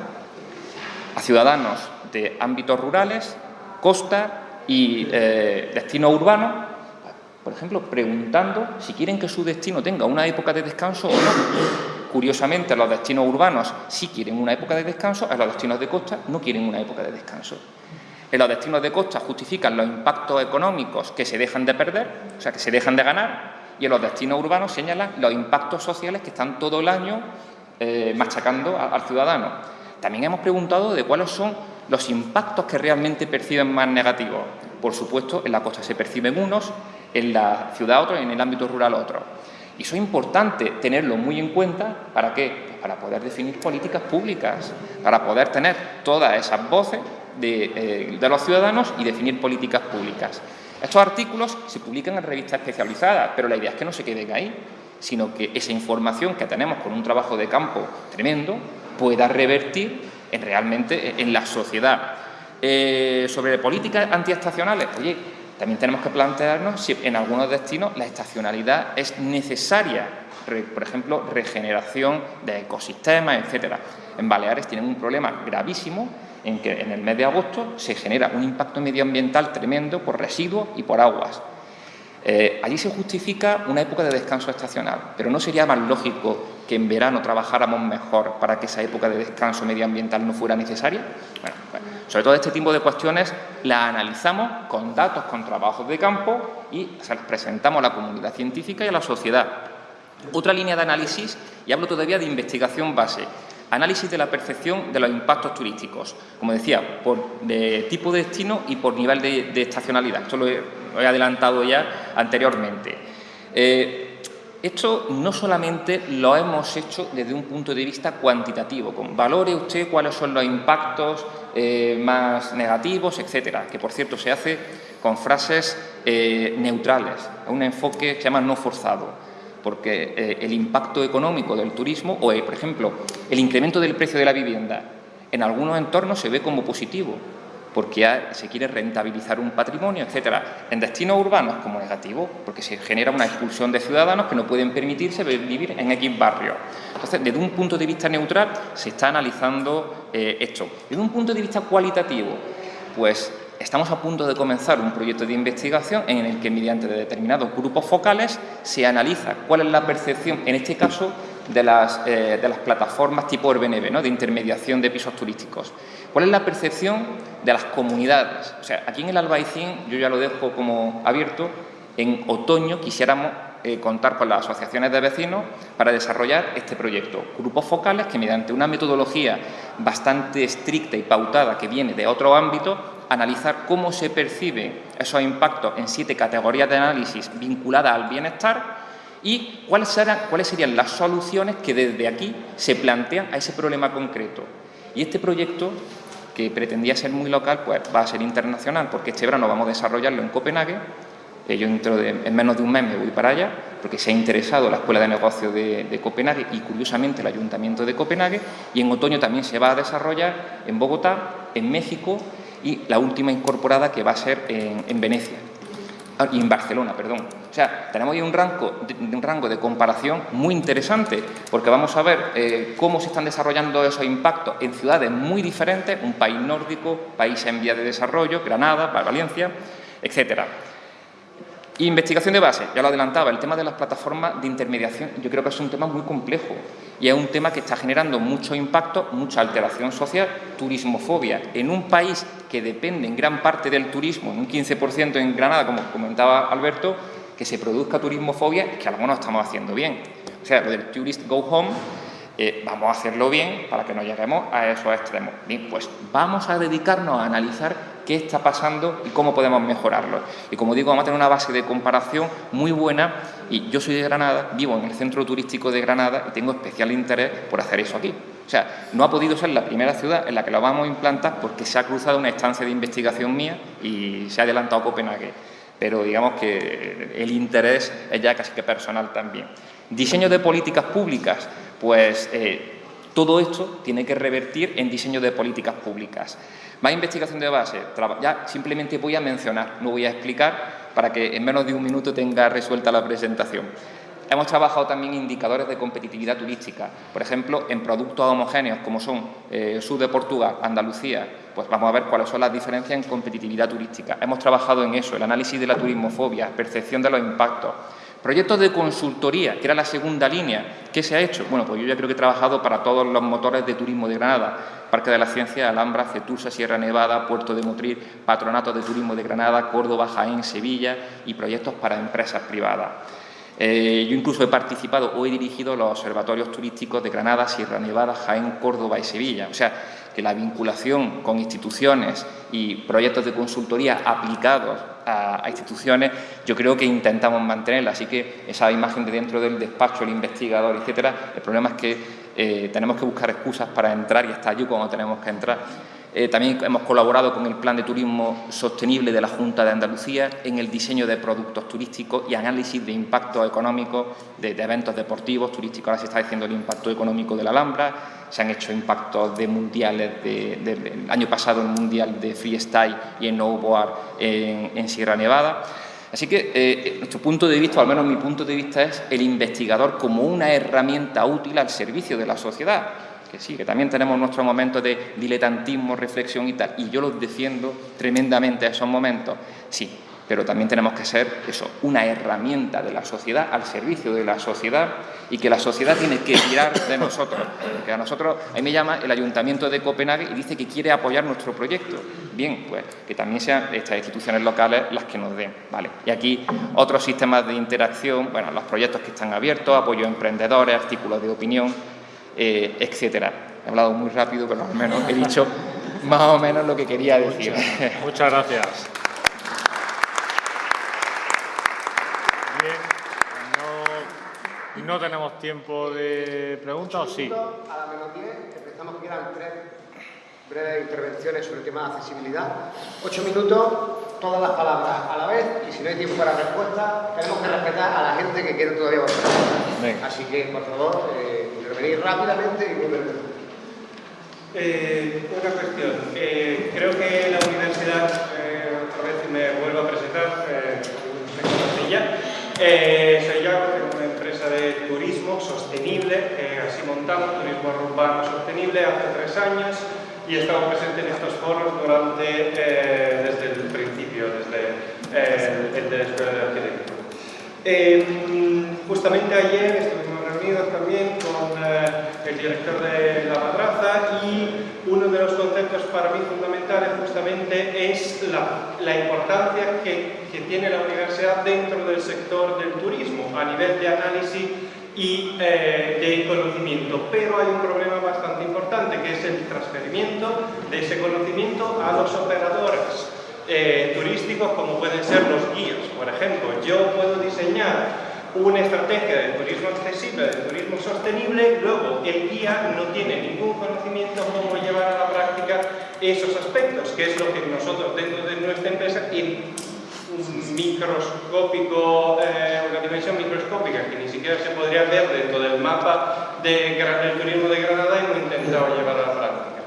a ciudadanos de ámbitos rurales, costa y eh, destinos urbanos por ejemplo, preguntando si quieren que su destino tenga una época de descanso o no. Curiosamente, los destinos urbanos sí quieren una época de descanso, en los destinos de costa no quieren una época de descanso. En los destinos de costa justifican los impactos económicos que se dejan de perder, o sea, que se dejan de ganar, y en los destinos urbanos señalan los impactos sociales que están todo el año eh, machacando al ciudadano. También hemos preguntado de cuáles son los impactos que realmente perciben más negativos. Por supuesto, en la costa se perciben unos, en la ciudad otro y en el ámbito rural otro. Y eso es importante tenerlo muy en cuenta, ¿para qué? Para poder definir políticas públicas, para poder tener todas esas voces de, eh, de los ciudadanos y definir políticas públicas. Estos artículos se publican en revistas especializadas, pero la idea es que no se queden ahí, sino que esa información que tenemos con un trabajo de campo tremendo pueda revertir en realmente en la sociedad. Eh, sobre políticas antiestacionales, oye, también tenemos que plantearnos si en algunos destinos la estacionalidad es necesaria, por ejemplo, regeneración de ecosistemas, etcétera. En Baleares tienen un problema gravísimo en que en el mes de agosto se genera un impacto medioambiental tremendo por residuos y por aguas. Eh, allí se justifica una época de descanso estacional, pero ¿no sería más lógico que en verano trabajáramos mejor para que esa época de descanso medioambiental no fuera necesaria? Bueno, bueno, sobre todo este tipo de cuestiones las analizamos con datos, con trabajos de campo y se las presentamos a la comunidad científica y a la sociedad. Otra línea de análisis, y hablo todavía de investigación base, análisis de la percepción de los impactos turísticos, como decía, por de tipo de destino y por nivel de, estacionalidad. Esto lo he, lo he, adelantado ya anteriormente. Eh, Esto no solamente lo hemos hecho desde un punto de vista cuantitativo, con valore usted cuáles son los impactos eh, más negativos, etcétera, que por cierto se hace con frases eh, neutrales, un enfoque que se llama no forzado, porque eh, el impacto económico del turismo o, por ejemplo, el incremento del precio de la vivienda en algunos entornos se ve como positivo, porque se quiere rentabilizar un patrimonio, etcétera. En destinos urbanos como negativo, porque se genera una expulsión de ciudadanos que no pueden permitirse vivir en X barrio. Entonces, desde un punto de vista neutral se está analizando eh, esto. Desde un punto de vista cualitativo, pues estamos a punto de comenzar un proyecto de investigación en el que mediante determinados grupos focales se analiza cuál es la percepción, en este caso, de las, eh, de las plataformas tipo Airbnb, ¿no? de intermediación de pisos turísticos. ¿Cuál es la percepción de las comunidades? O sea, aquí en el Albaicín, yo ya lo dejo como abierto, en otoño quisiéramos eh, contar con las asociaciones de vecinos para desarrollar este proyecto. Grupos focales que mediante una metodología bastante estricta y pautada que viene de otro ámbito, analizar cómo se perciben esos impactos en siete categorías de análisis vinculadas al bienestar y cuáles, serán, serían las soluciones que desde aquí se plantean a ese problema concreto. Y este proyecto, que pretendía ser muy local, pues va a ser internacional, porque este verano vamos a desarrollarlo en Copenhague. Eh, yo en menos de un mes me voy para allá, porque se ha interesado la Escuela de Negocios de, Copenhague y, curiosamente, el Ayuntamiento de Copenhague. Y en otoño también se va a desarrollar en Bogotá, en México y la última incorporada que va a ser en Venecia. Ah, y en Barcelona, perdón. O sea, tenemos ahí un rango, de, un rango de comparación muy interesante, porque vamos a ver eh, cómo se están desarrollando esos impactos en ciudades muy diferentes, un país nórdico, país en vía de desarrollo, Granada, Valencia, etcétera. Investigación de base, ya lo adelantaba, el tema de las plataformas de intermediación yo creo que es un tema muy complejo y es un tema que está generando mucho impacto, mucha alteración social, turismofobia. En un país que depende en gran parte del turismo, en un 15% en Granada, como comentaba Alberto, que se produzca turismofobia, que algo no estamos haciendo bien. O sea, lo del tourist go home, eh, vamos a hacerlo bien para que no lleguemos a esos extremos. Bien, pues vamos a dedicarnos a analizar qué está pasando y cómo podemos mejorarlo. Y como digo, vamos a tener una base de comparación muy buena y yo soy de Granada, vivo en el centro turístico de Granada y tengo especial interés por hacer eso aquí. O sea, no ha podido ser la primera ciudad en la que lo vamos a implantar porque se ha cruzado una estancia de investigación mía y se ha adelantado Copenhague. Pero digamos que el interés es ya casi que personal también. Diseño de políticas públicas, pues eh, todo esto tiene que revertir en diseño de políticas públicas. Más investigación de base, ya simplemente voy a mencionar, no voy a explicar para que en menos de un minuto tenga resuelta la presentación. Hemos trabajado también indicadores de competitividad turística, por ejemplo, en productos homogéneos como son eh, sur de Portugal, Andalucía, pues vamos a ver cuáles son las diferencias en competitividad turística. Hemos trabajado en eso, el análisis de la turismofobia, percepción de los impactos, Proyectos de consultoría, que era la segunda línea. ¿Qué se ha hecho? Bueno, pues yo ya creo que he trabajado para todos los motores de turismo de Granada. Parque de la Ciencia, Alhambra, Cetusa, Sierra Nevada, Puerto de Motril, Patronato de Turismo de Granada, Córdoba, Jaén, Sevilla y proyectos para empresas privadas. Eh, yo incluso he participado o he dirigido los observatorios turísticos de Granada, Sierra Nevada, Jaén, Córdoba y Sevilla. O sea, que la vinculación con instituciones y proyectos de consultoría aplicados a, instituciones, yo creo que intentamos mantenerla. Así que esa imagen de dentro del despacho, el investigador, etcétera, el problema es que eh, tenemos que buscar excusas para entrar y estar allí cuando tenemos que entrar. Eh, también hemos colaborado con el Plan de Turismo Sostenible de la Junta de Andalucía en el diseño de productos turísticos y análisis de impactos económicos de, eventos deportivos turísticos. Ahora se está diciendo el impacto económico de la Alhambra, se han hecho impactos de mundiales, de, año pasado el mundial de freestyle y en snowboard en, en Sierra Nevada. Así que eh, nuestro punto de vista, o al menos mi punto de vista, es el investigador como una herramienta útil al servicio de la sociedad. Que sí, que también tenemos nuestros momentos de diletantismo, reflexión y tal, y yo los defiendo tremendamente a esos momentos, sí, pero también tenemos que ser eso, una herramienta de la sociedad al servicio de la sociedad y que la sociedad tiene que tirar de nosotros. Porque a nosotros, ahí me llama el Ayuntamiento de Copenhague y dice que quiere apoyar nuestro proyecto. Bien, pues que también sean estas instituciones locales las que nos den. ¿vale? Y aquí otros sistemas de interacción, bueno, los proyectos que están abiertos, apoyo a emprendedores, artículos de opinión, eh, etcétera. He hablado muy rápido, pero al menos he dicho más o menos lo que quería decir. Muchas, gracias. Bien, no tenemos tiempo de preguntas, ¿o sí? A la menos 10, empezamos que quedan tres breves intervenciones sobre el tema de accesibilidad. Ocho minutos, todas las palabras a la vez, y si no hay tiempo para respuesta, tenemos que respetar a la gente que quiere todavía volver. Así que, por favor, eh, intervenir rápidamente y muy brevemente. Eh, una cuestión. Eh, creo que la universidad, eh, otra vez me vuelvo a presentar, eh, me ya. Eh, soy yo, de turismo sostenible, así montamos, turismo urbano sostenible, hace tres años y he estado presente en estos foros durante, eh, desde el principio, desde eh, el de la Escuela de Arquitectura. Eh, justamente ayer estuvimos también con el director de la madraza y uno de los conceptos para mí fundamentales justamente es la, la importancia que, que, tiene la universidad dentro del sector del turismo a nivel de análisis y eh, de conocimiento. Pero hay un problema bastante importante que es el transferimiento de ese conocimiento a los operadores eh, turísticos como pueden ser los guías. Por ejemplo, yo puedo diseñar una estrategia de turismo accesible, de turismo sostenible, luego el guía no tiene ningún conocimiento cómo llevar a la práctica esos aspectos, que es lo que nosotros dentro de nuestra empresa microscópico, eh, una dimensión microscópica que ni siquiera se podría ver dentro del mapa de, del turismo de Granada hemos intentado llevar a la práctica.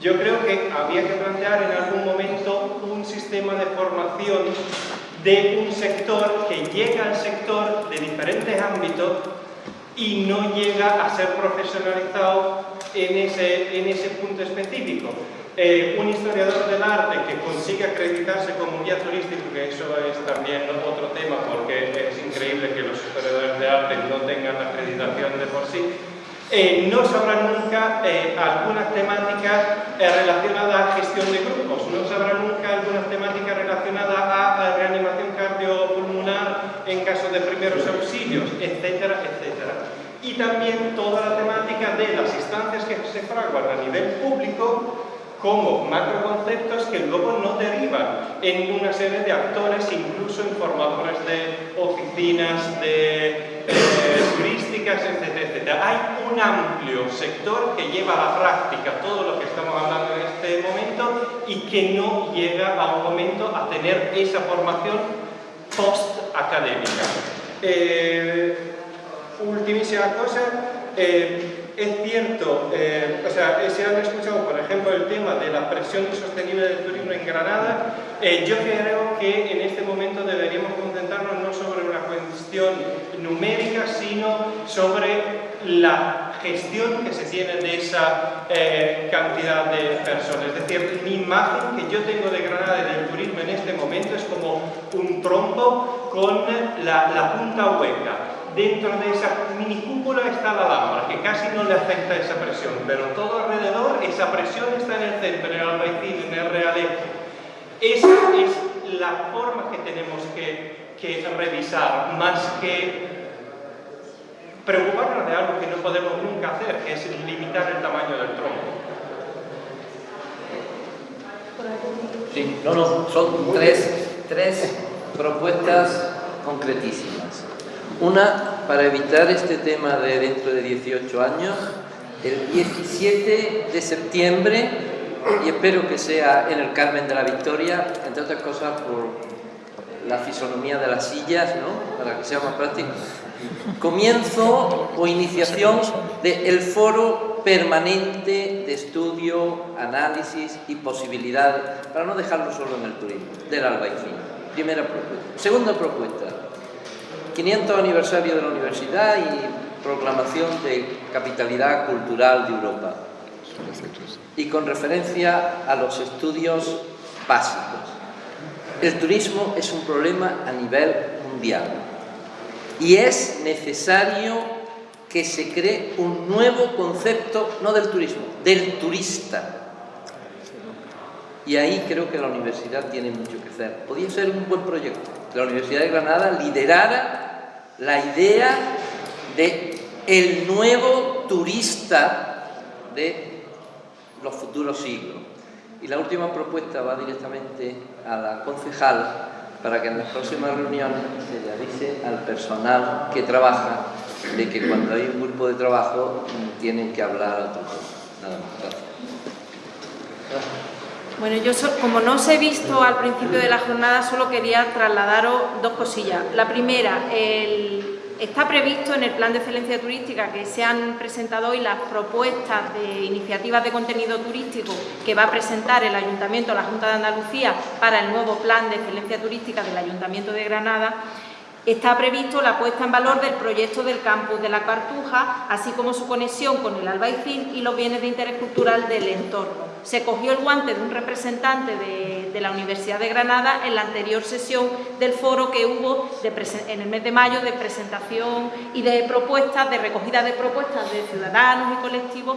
Yo creo que había que plantear en algún momento un sistema de formación de un sector que llega al sector de diferentes ámbitos y no llega a ser profesionalizado en ese, en ese punto específico. Eh, un historiador del arte que consiga acreditarse como guía turístico, que eso es también otro tema porque es increíble que los historiadores de arte no tengan acreditación de por sí, eh, no sabrá nunca eh, algunas temáticas relacionadas a gestión de grupos, no sabrá nunca algunas temáticas relacionadas a, reanimación cardiopulmonar en caso de primeros auxilios, etcétera, etcétera. Y también toda la temática de las instancias que se fraguan a nivel público como macroconceptos que luego no derivan en una serie de actores, incluso en formadores de oficinas, de eh, turísticas, etcétera, etcétera. Hay un amplio sector que lleva a la práctica todo lo que estamos hablando en este momento y que no llega a un momento a tener esa formación post-académica. Eh, cosa, eh, es cierto, eh, o sea, se han escuchado, por ejemplo, el tema de la presión insostenible del turismo en Granada. Eh, yo creo que en este momento deberíamos concentrarnos no sobre una cuestión numérica, sino sobre la gestión que se tiene de esa eh, cantidad de personas. Es decir, mi imagen que yo tengo de Granada y del turismo en este momento es como un trompo con la, la punta hueca dentro de esa mini cúpula está la lámpara, que casi no le afecta esa presión, pero todo alrededor esa presión está en el centro, en el albaicín, en el realengo. Esa es la forma que tenemos que, que revisar, más que preocuparnos de algo que no podemos nunca hacer, que es limitar el tamaño del tronco. Sí, no, no, son tres, tres propuestas concretísimas. Una, para evitar este tema de dentro de 18 años, el 17 de septiembre, y espero que sea en el Carmen de la Victoria, entre otras cosas por la fisonomía de las sillas, ¿no? para que sea más práctico, comienzo o iniciación del foro permanente de estudio, análisis y posibilidad, para no dejarlo solo en el turismo, del albaicín. Primera propuesta. Segunda propuesta, 500 aniversario de la universidad y proclamación de capitalidad cultural de Europa. Y con referencia a los estudios básicos. El turismo es un problema a nivel mundial y es necesario que se cree un nuevo concepto, no del turismo, del turista. Y ahí creo que la universidad tiene mucho que hacer. Podría ser un buen proyecto. La Universidad de Granada liderara la idea de el nuevo turista de los futuros siglos. Y la última propuesta va directamente a la concejal para que en las próximas reuniones se le avise al personal que trabaja de que cuando hay un grupo de trabajo tienen que hablar otra cosa. Nada más, gracias. Bueno, yo como no os he visto al principio de la jornada, solo quería trasladaros dos cosillas. La primera, está previsto en el Plan de Excelencia Turística que se han presentado hoy las propuestas de iniciativas de contenido turístico que va a presentar el Ayuntamiento, la Junta de Andalucía, para el nuevo Plan de Excelencia Turística del Ayuntamiento de Granada Está previsto la puesta en valor del proyecto del campus de la Cartuja, así como su conexión con el Albaicín y los bienes de interés cultural del entorno. Se cogió el guante de un representante de, la Universidad de Granada en la anterior sesión del foro que hubo en el mes de mayo de presentación y de propuestas, de recogida de propuestas de ciudadanos y colectivos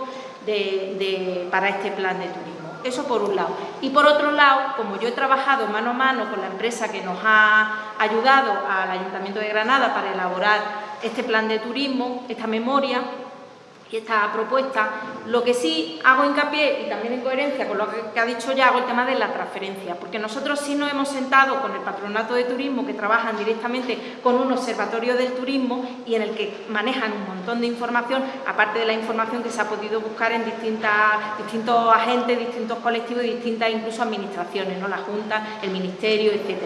para este plan de turismo. Eso por un lado. Y por otro lado, como yo he trabajado mano a mano con la empresa que nos ha ayudado al Ayuntamiento de Granada para elaborar este plan de turismo, esta memoria, esta propuesta. Lo que sí hago hincapié, y también en coherencia con lo que ha dicho ya, hago el tema de la transferencia, porque nosotros sí nos hemos sentado con el Patronato de Turismo, que trabajan directamente con un observatorio del turismo y en el que manejan un montón de información, aparte de la información que se ha podido buscar en distintas, distintos agentes, distintos colectivos y distintas incluso administraciones, ¿no? la Junta, el Ministerio, etc.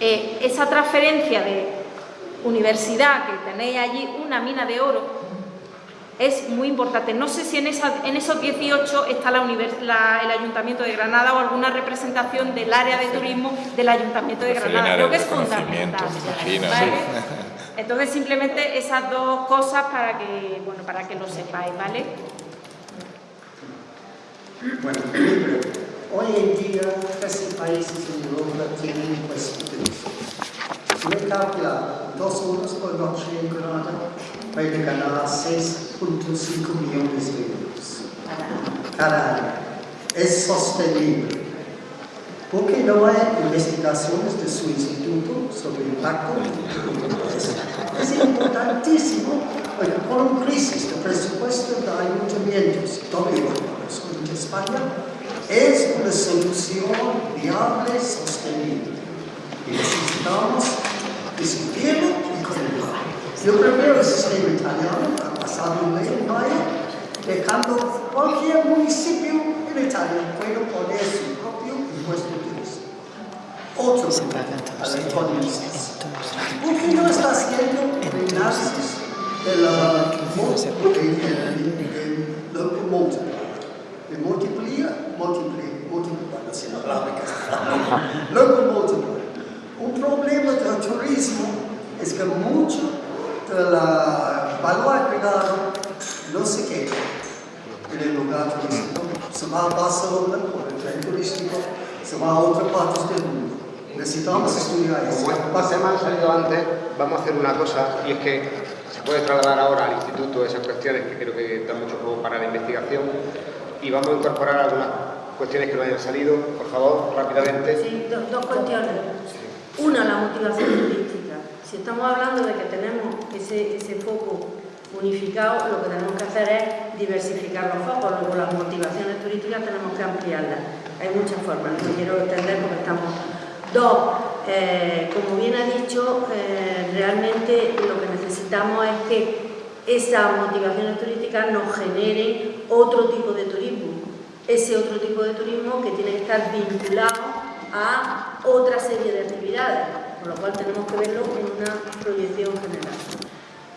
Eh, esa transferencia de universidad, que tenéis allí una mina de oro, es muy importante. No sé si en, esos 18 está el Ayuntamiento de Granada o alguna representación del área de turismo del Ayuntamiento de Granada. Creo que es fundamental. Entonces, simplemente esas dos cosas para que, bueno, para que lo sepáis, ¿vale? Bueno, hoy en día 13 países en Europa tienen hospitales. Si me calcula dos horas por noche en Granada, puede ganar 6.5 millones de euros cada año. Es sostenible. Porque no hay investigaciones de su instituto sobre el impacto. Es, importantísimo. Bueno, con crisis de presupuesto de ayuntamientos, todo en España, es una solución viable, sostenible. Y necesitamos discutirlo y conectarlo. Yo prefiero el sistema italiano, ha pasado un año, dejando cualquier municipio en Italia puede poner su propio impuesto turístico. Otro a la economistas. ¿Por qué no está haciendo el análisis de la local multiplier? De multiplier, multiplier, multiplier, no sé la palabra Local multiplier. Un problema del turismo es que mucho del valor agregado no se queda en el lugar turístico, se va a Barcelona por el tren turístico, se va a otras partes del mundo. Necesitamos estudiar eso. Como este tema ha salido antes, vamos a hacer una cosa y es que se puede trasladar ahora al instituto esas cuestiones que creo que dan mucho juego para la investigación y vamos a incorporar algunas cuestiones que no hayan salido, por favor, rápidamente. Sí, dos, cuestiones. Una, la motivación turística si estamos hablando de que tenemos ese, foco unificado, lo que tenemos que hacer es diversificar los focos, luego las motivaciones turísticas tenemos que ampliarlas. Hay muchas formas, no quiero extender porque estamos... Dos, eh, como bien ha dicho, eh, realmente lo que necesitamos es que esas motivaciones turísticas nos generen otro tipo de turismo. Ese otro tipo de turismo que tiene que estar vinculado a otra serie de actividades con lo cual tenemos que verlo en una proyección general.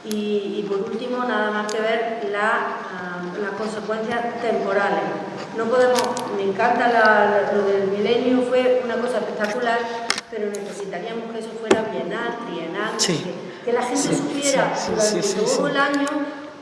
Y, por último, nada más que ver ah, las consecuencias temporales. No podemos, me encanta lo del milenio, fue una cosa espectacular, pero necesitaríamos que eso fuera bienal, trienal, que, la gente supiera durante todo el año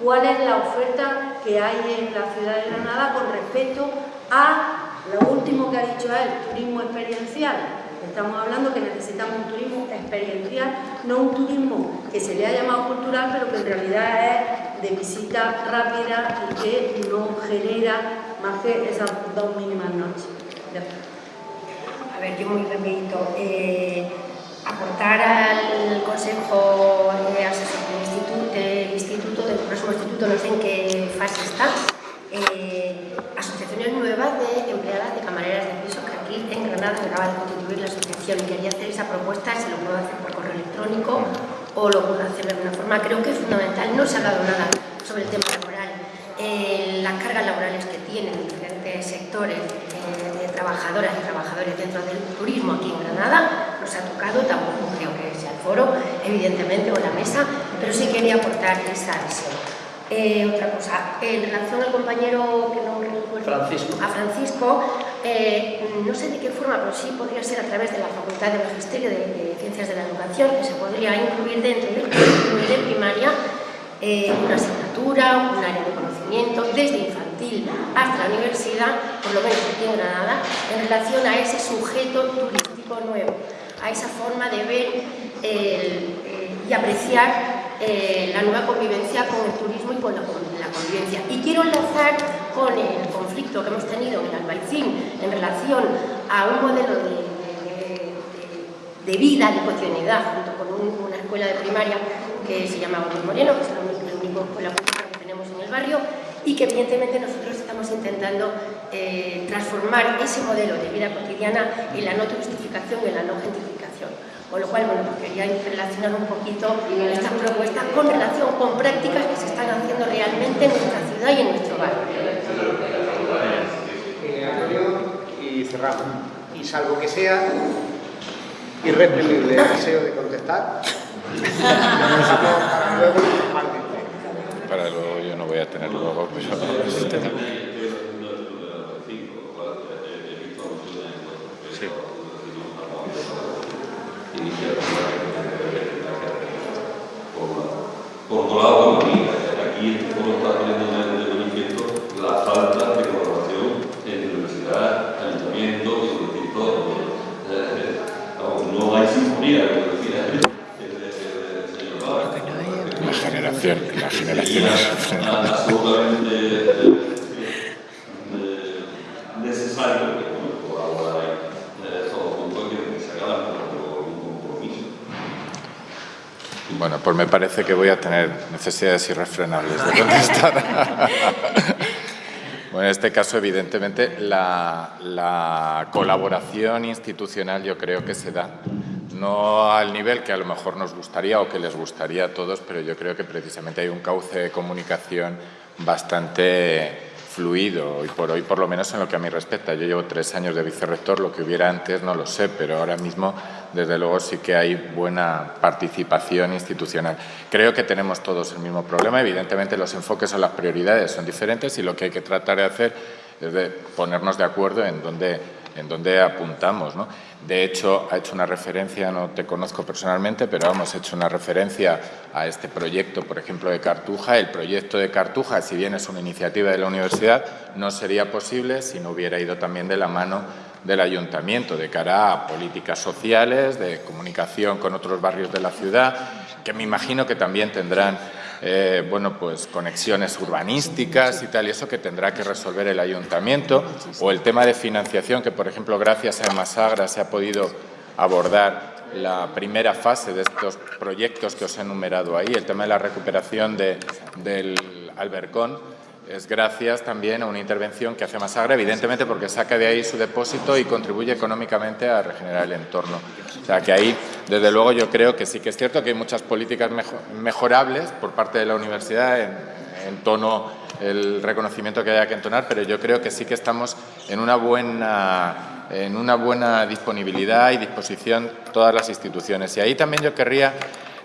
cuál es la oferta que hay en la ciudad de Granada con respecto a lo último que ha dicho él, turismo experiencial Estamos hablando que necesitamos un turismo experiencial, no un turismo que se le ha llamado cultural, pero que en realidad es de visita rápida y que no genera más que esas dos mínimas noches. A ver, yo muy rapidito. Eh, aportar al Consejo Asesor del Instituto, del Instituto, del próximo Instituto, no sé en qué fase está, eh, asociaciones nuevas de empleadas de camareras de piso que acaba de constituir la asociación y quería hacer esa propuesta, se lo puedo hacer por correo electrónico o lo pueda hacer de alguna forma. Creo que es fundamental. No se ha dado nada sobre el tema laboral, eh, las cargas laborales que tienen diferentes sectores eh, de trabajadoras y trabajadores dentro del turismo aquí en Granada. No se ha tocado, tampoco creo que sea el foro, evidentemente, o la mesa, pero sí quería aportar esa visión. Eh, otra cosa, en relación al compañero que no recuerdo, Francisco. a Francisco, eh, no sé de qué forma, pero sí podría ser a través de la Facultad de Magisterio de, de Ciencias de la Educación, que se podría incluir dentro del currículum de primaria eh, una asignatura, un área de conocimiento, desde infantil hasta la universidad, por lo menos aquí en Granada, en relación a ese sujeto turístico nuevo, a esa forma de ver el, y apreciar eh, la nueva convivencia con el turismo y con la, con la, convivencia. Y quiero enlazar con el conflicto que hemos tenido en Albaicín en relación a un modelo de, de, de, vida, de cotidianidad, junto con un, una escuela de primaria que se llama Gómez Moreno, que es la única escuela pública que tenemos en el barrio, y que evidentemente nosotros estamos intentando eh, transformar ese modelo de vida cotidiana en la no turistificación y en la no gentrificación. Con lo cual, bueno, pues quería relacionar un poquito estas propuestas con relación con prácticas que se están haciendo realmente en nuestra ciudad y en nuestro barrio. y cerramos. Y salvo que sea irreprimible el deseo de contestar, para luego Para luego yo no voy a tener luego, pero... Sí. Por otro lado, aquí, como está poniendo de manifiesto la falta de colaboración entre universidad, ayuntamiento y distintos. Eh, no hay sinfonía, como decía el señor Pablo. La generación, la generación. absolutamente necesario que colaborar todos juntos y que se haga un compromiso. Bueno, pues me parece que voy a tener necesidades irrefrenables de contestar. Bueno, en este caso, evidentemente, la, la, colaboración institucional yo creo que se da, no al nivel que a lo mejor nos gustaría o que les gustaría a todos, pero yo creo que precisamente hay un cauce de comunicación bastante fluido y por hoy, por lo menos en lo que a mí respecta. Yo llevo tres años de vicerrector, lo que hubiera antes no lo sé, pero ahora mismo, desde luego, sí que hay buena participación institucional. Creo que tenemos todos el mismo problema. Evidentemente, los enfoques o las prioridades son diferentes y lo que hay que tratar de hacer es de ponernos de acuerdo en dónde, en dónde apuntamos. ¿no? De hecho, ha hecho una referencia, no te conozco personalmente, pero hemos hecho una referencia a este proyecto, por ejemplo, de Cartuja. El proyecto de Cartuja, si bien es una iniciativa de la universidad, no sería posible si no hubiera ido también de la mano del ayuntamiento de cara a políticas sociales, de comunicación con otros barrios de la ciudad, que me imagino que también tendrán eh, bueno, pues conexiones urbanísticas y tal, y eso que tendrá que resolver el ayuntamiento, o el tema de financiación, que por ejemplo gracias a Masagra se ha podido abordar la primera fase de estos proyectos que os he enumerado ahí, el tema de la recuperación de, del albercón, es gracias también a una intervención que hace Masagra, evidentemente porque saca de ahí su depósito y contribuye económicamente a regenerar el entorno. O sea que ahí, desde luego, yo creo que sí que es cierto que hay muchas políticas mejorables por parte de la universidad en, en tono el reconocimiento que haya que entonar, pero yo creo que sí que estamos en una buena, en una buena disponibilidad y disposición todas las instituciones. Y ahí también yo querría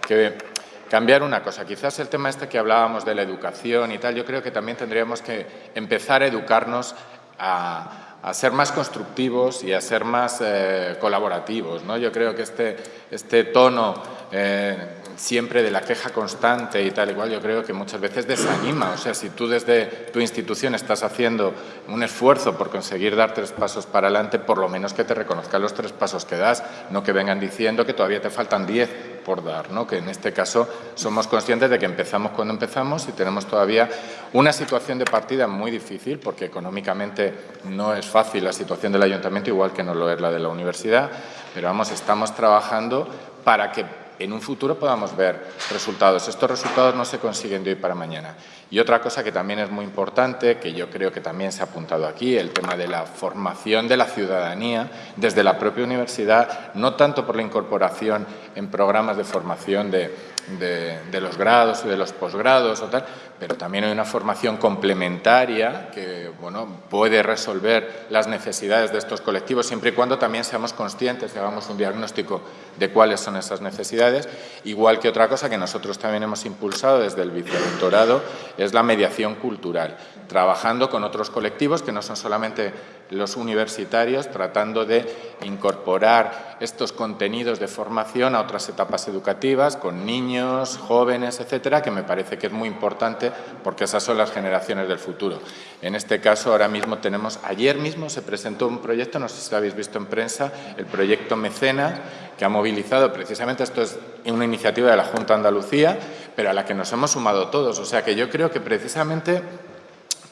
que cambiar una cosa. Quizás el tema este que hablábamos de la educación y tal, yo creo que también tendríamos que empezar a educarnos a, ser más constructivos y a ser más eh, colaborativos. ¿no? Yo creo que este, este tono eh, siempre de la queja constante y tal igual, yo creo que muchas veces desanima. O sea, si tú desde tu institución estás haciendo un esfuerzo por conseguir dar tres pasos para adelante, por lo menos que te reconozcan los tres pasos que das, no que vengan diciendo que todavía te faltan diez por dar, que en este caso somos conscientes de que empezamos cuando empezamos y tenemos todavía una situación de partida muy difícil, porque económicamente no es fácil la situación del ayuntamiento, igual que no lo es la de la universidad, pero vamos, estamos trabajando para que en un futuro podamos ver resultados. Estos resultados no se consiguen de hoy para mañana. Y otra cosa que también es muy importante, que yo creo que también se ha apuntado aquí, el tema de la formación de la ciudadanía desde la propia universidad, no tanto por la incorporación en programas de formación de, de, los grados y de los posgrados o tal, pero también hay una formación complementaria que bueno, puede resolver las necesidades de estos colectivos siempre y cuando también seamos conscientes y hagamos un diagnóstico de cuáles son esas necesidades. Igual que otra cosa que nosotros también hemos impulsado desde el vicerrectorado es la mediación cultural, trabajando con otros colectivos que no son solamente los universitarios, tratando de incorporar estos contenidos de formación a otras etapas educativas, con niños, jóvenes, etcétera, que me parece que es muy importante porque esas son las generaciones del futuro. En este caso, ahora mismo tenemos, ayer mismo se presentó un proyecto, no sé si lo habéis visto en prensa, el proyecto Mecenas, que ha movilizado precisamente, esto es una iniciativa de la Junta Andalucía, pero a la que nos hemos sumado todos. O sea que yo creo que precisamente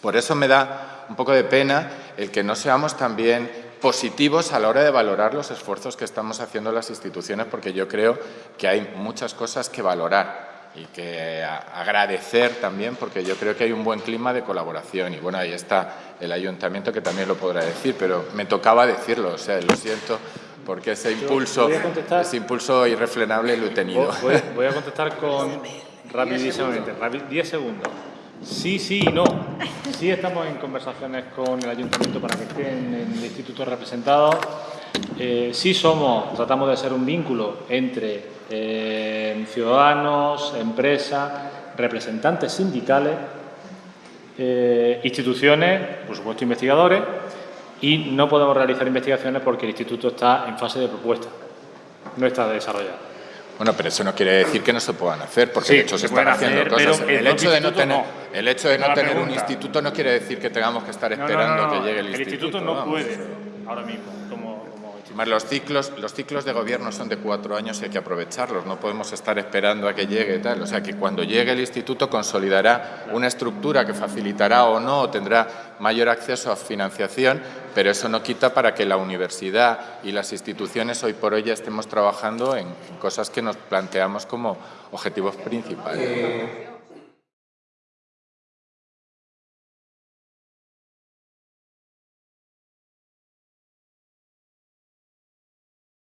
por eso me da un poco de pena el que no seamos también positivos a la hora de valorar los esfuerzos que estamos haciendo las instituciones, porque yo creo que hay muchas cosas que valorar y que agradecer también, porque yo creo que hay un buen clima de colaboración. Y bueno, ahí está el ayuntamiento que también lo podrá decir, pero me tocaba decirlo, o sea, lo siento, porque ese impulso, ese impulso irrefrenable lo he tenido. Voy, a contestar con rapidísimamente, 10 segundos. Sí, sí y no. Sí estamos en conversaciones con el ayuntamiento para que estén en el instituto representados. Eh, sí somos, tratamos de ser un vínculo entre eh, ciudadanos, empresas, representantes sindicales, eh, instituciones, por supuesto investigadores, y no podemos realizar investigaciones porque el instituto está en fase de propuesta, no está desarrollado. Bueno, pero eso no quiere decir que no se puedan hacer, porque de hecho se, están haciendo cosas. El, hecho de no tener, el hecho de no tener un instituto no quiere decir que tengamos que estar esperando que llegue el, instituto. El instituto no puede ahora mismo los ciclos, los ciclos de gobierno son de cuatro años y hay que aprovecharlos, no podemos estar esperando a que llegue tal. O sea que cuando llegue el instituto consolidará una estructura que facilitará o no o tendrá mayor acceso a financiación, pero eso no quita para que la universidad y las instituciones hoy por hoy ya estemos trabajando en cosas que nos planteamos como objetivos principales.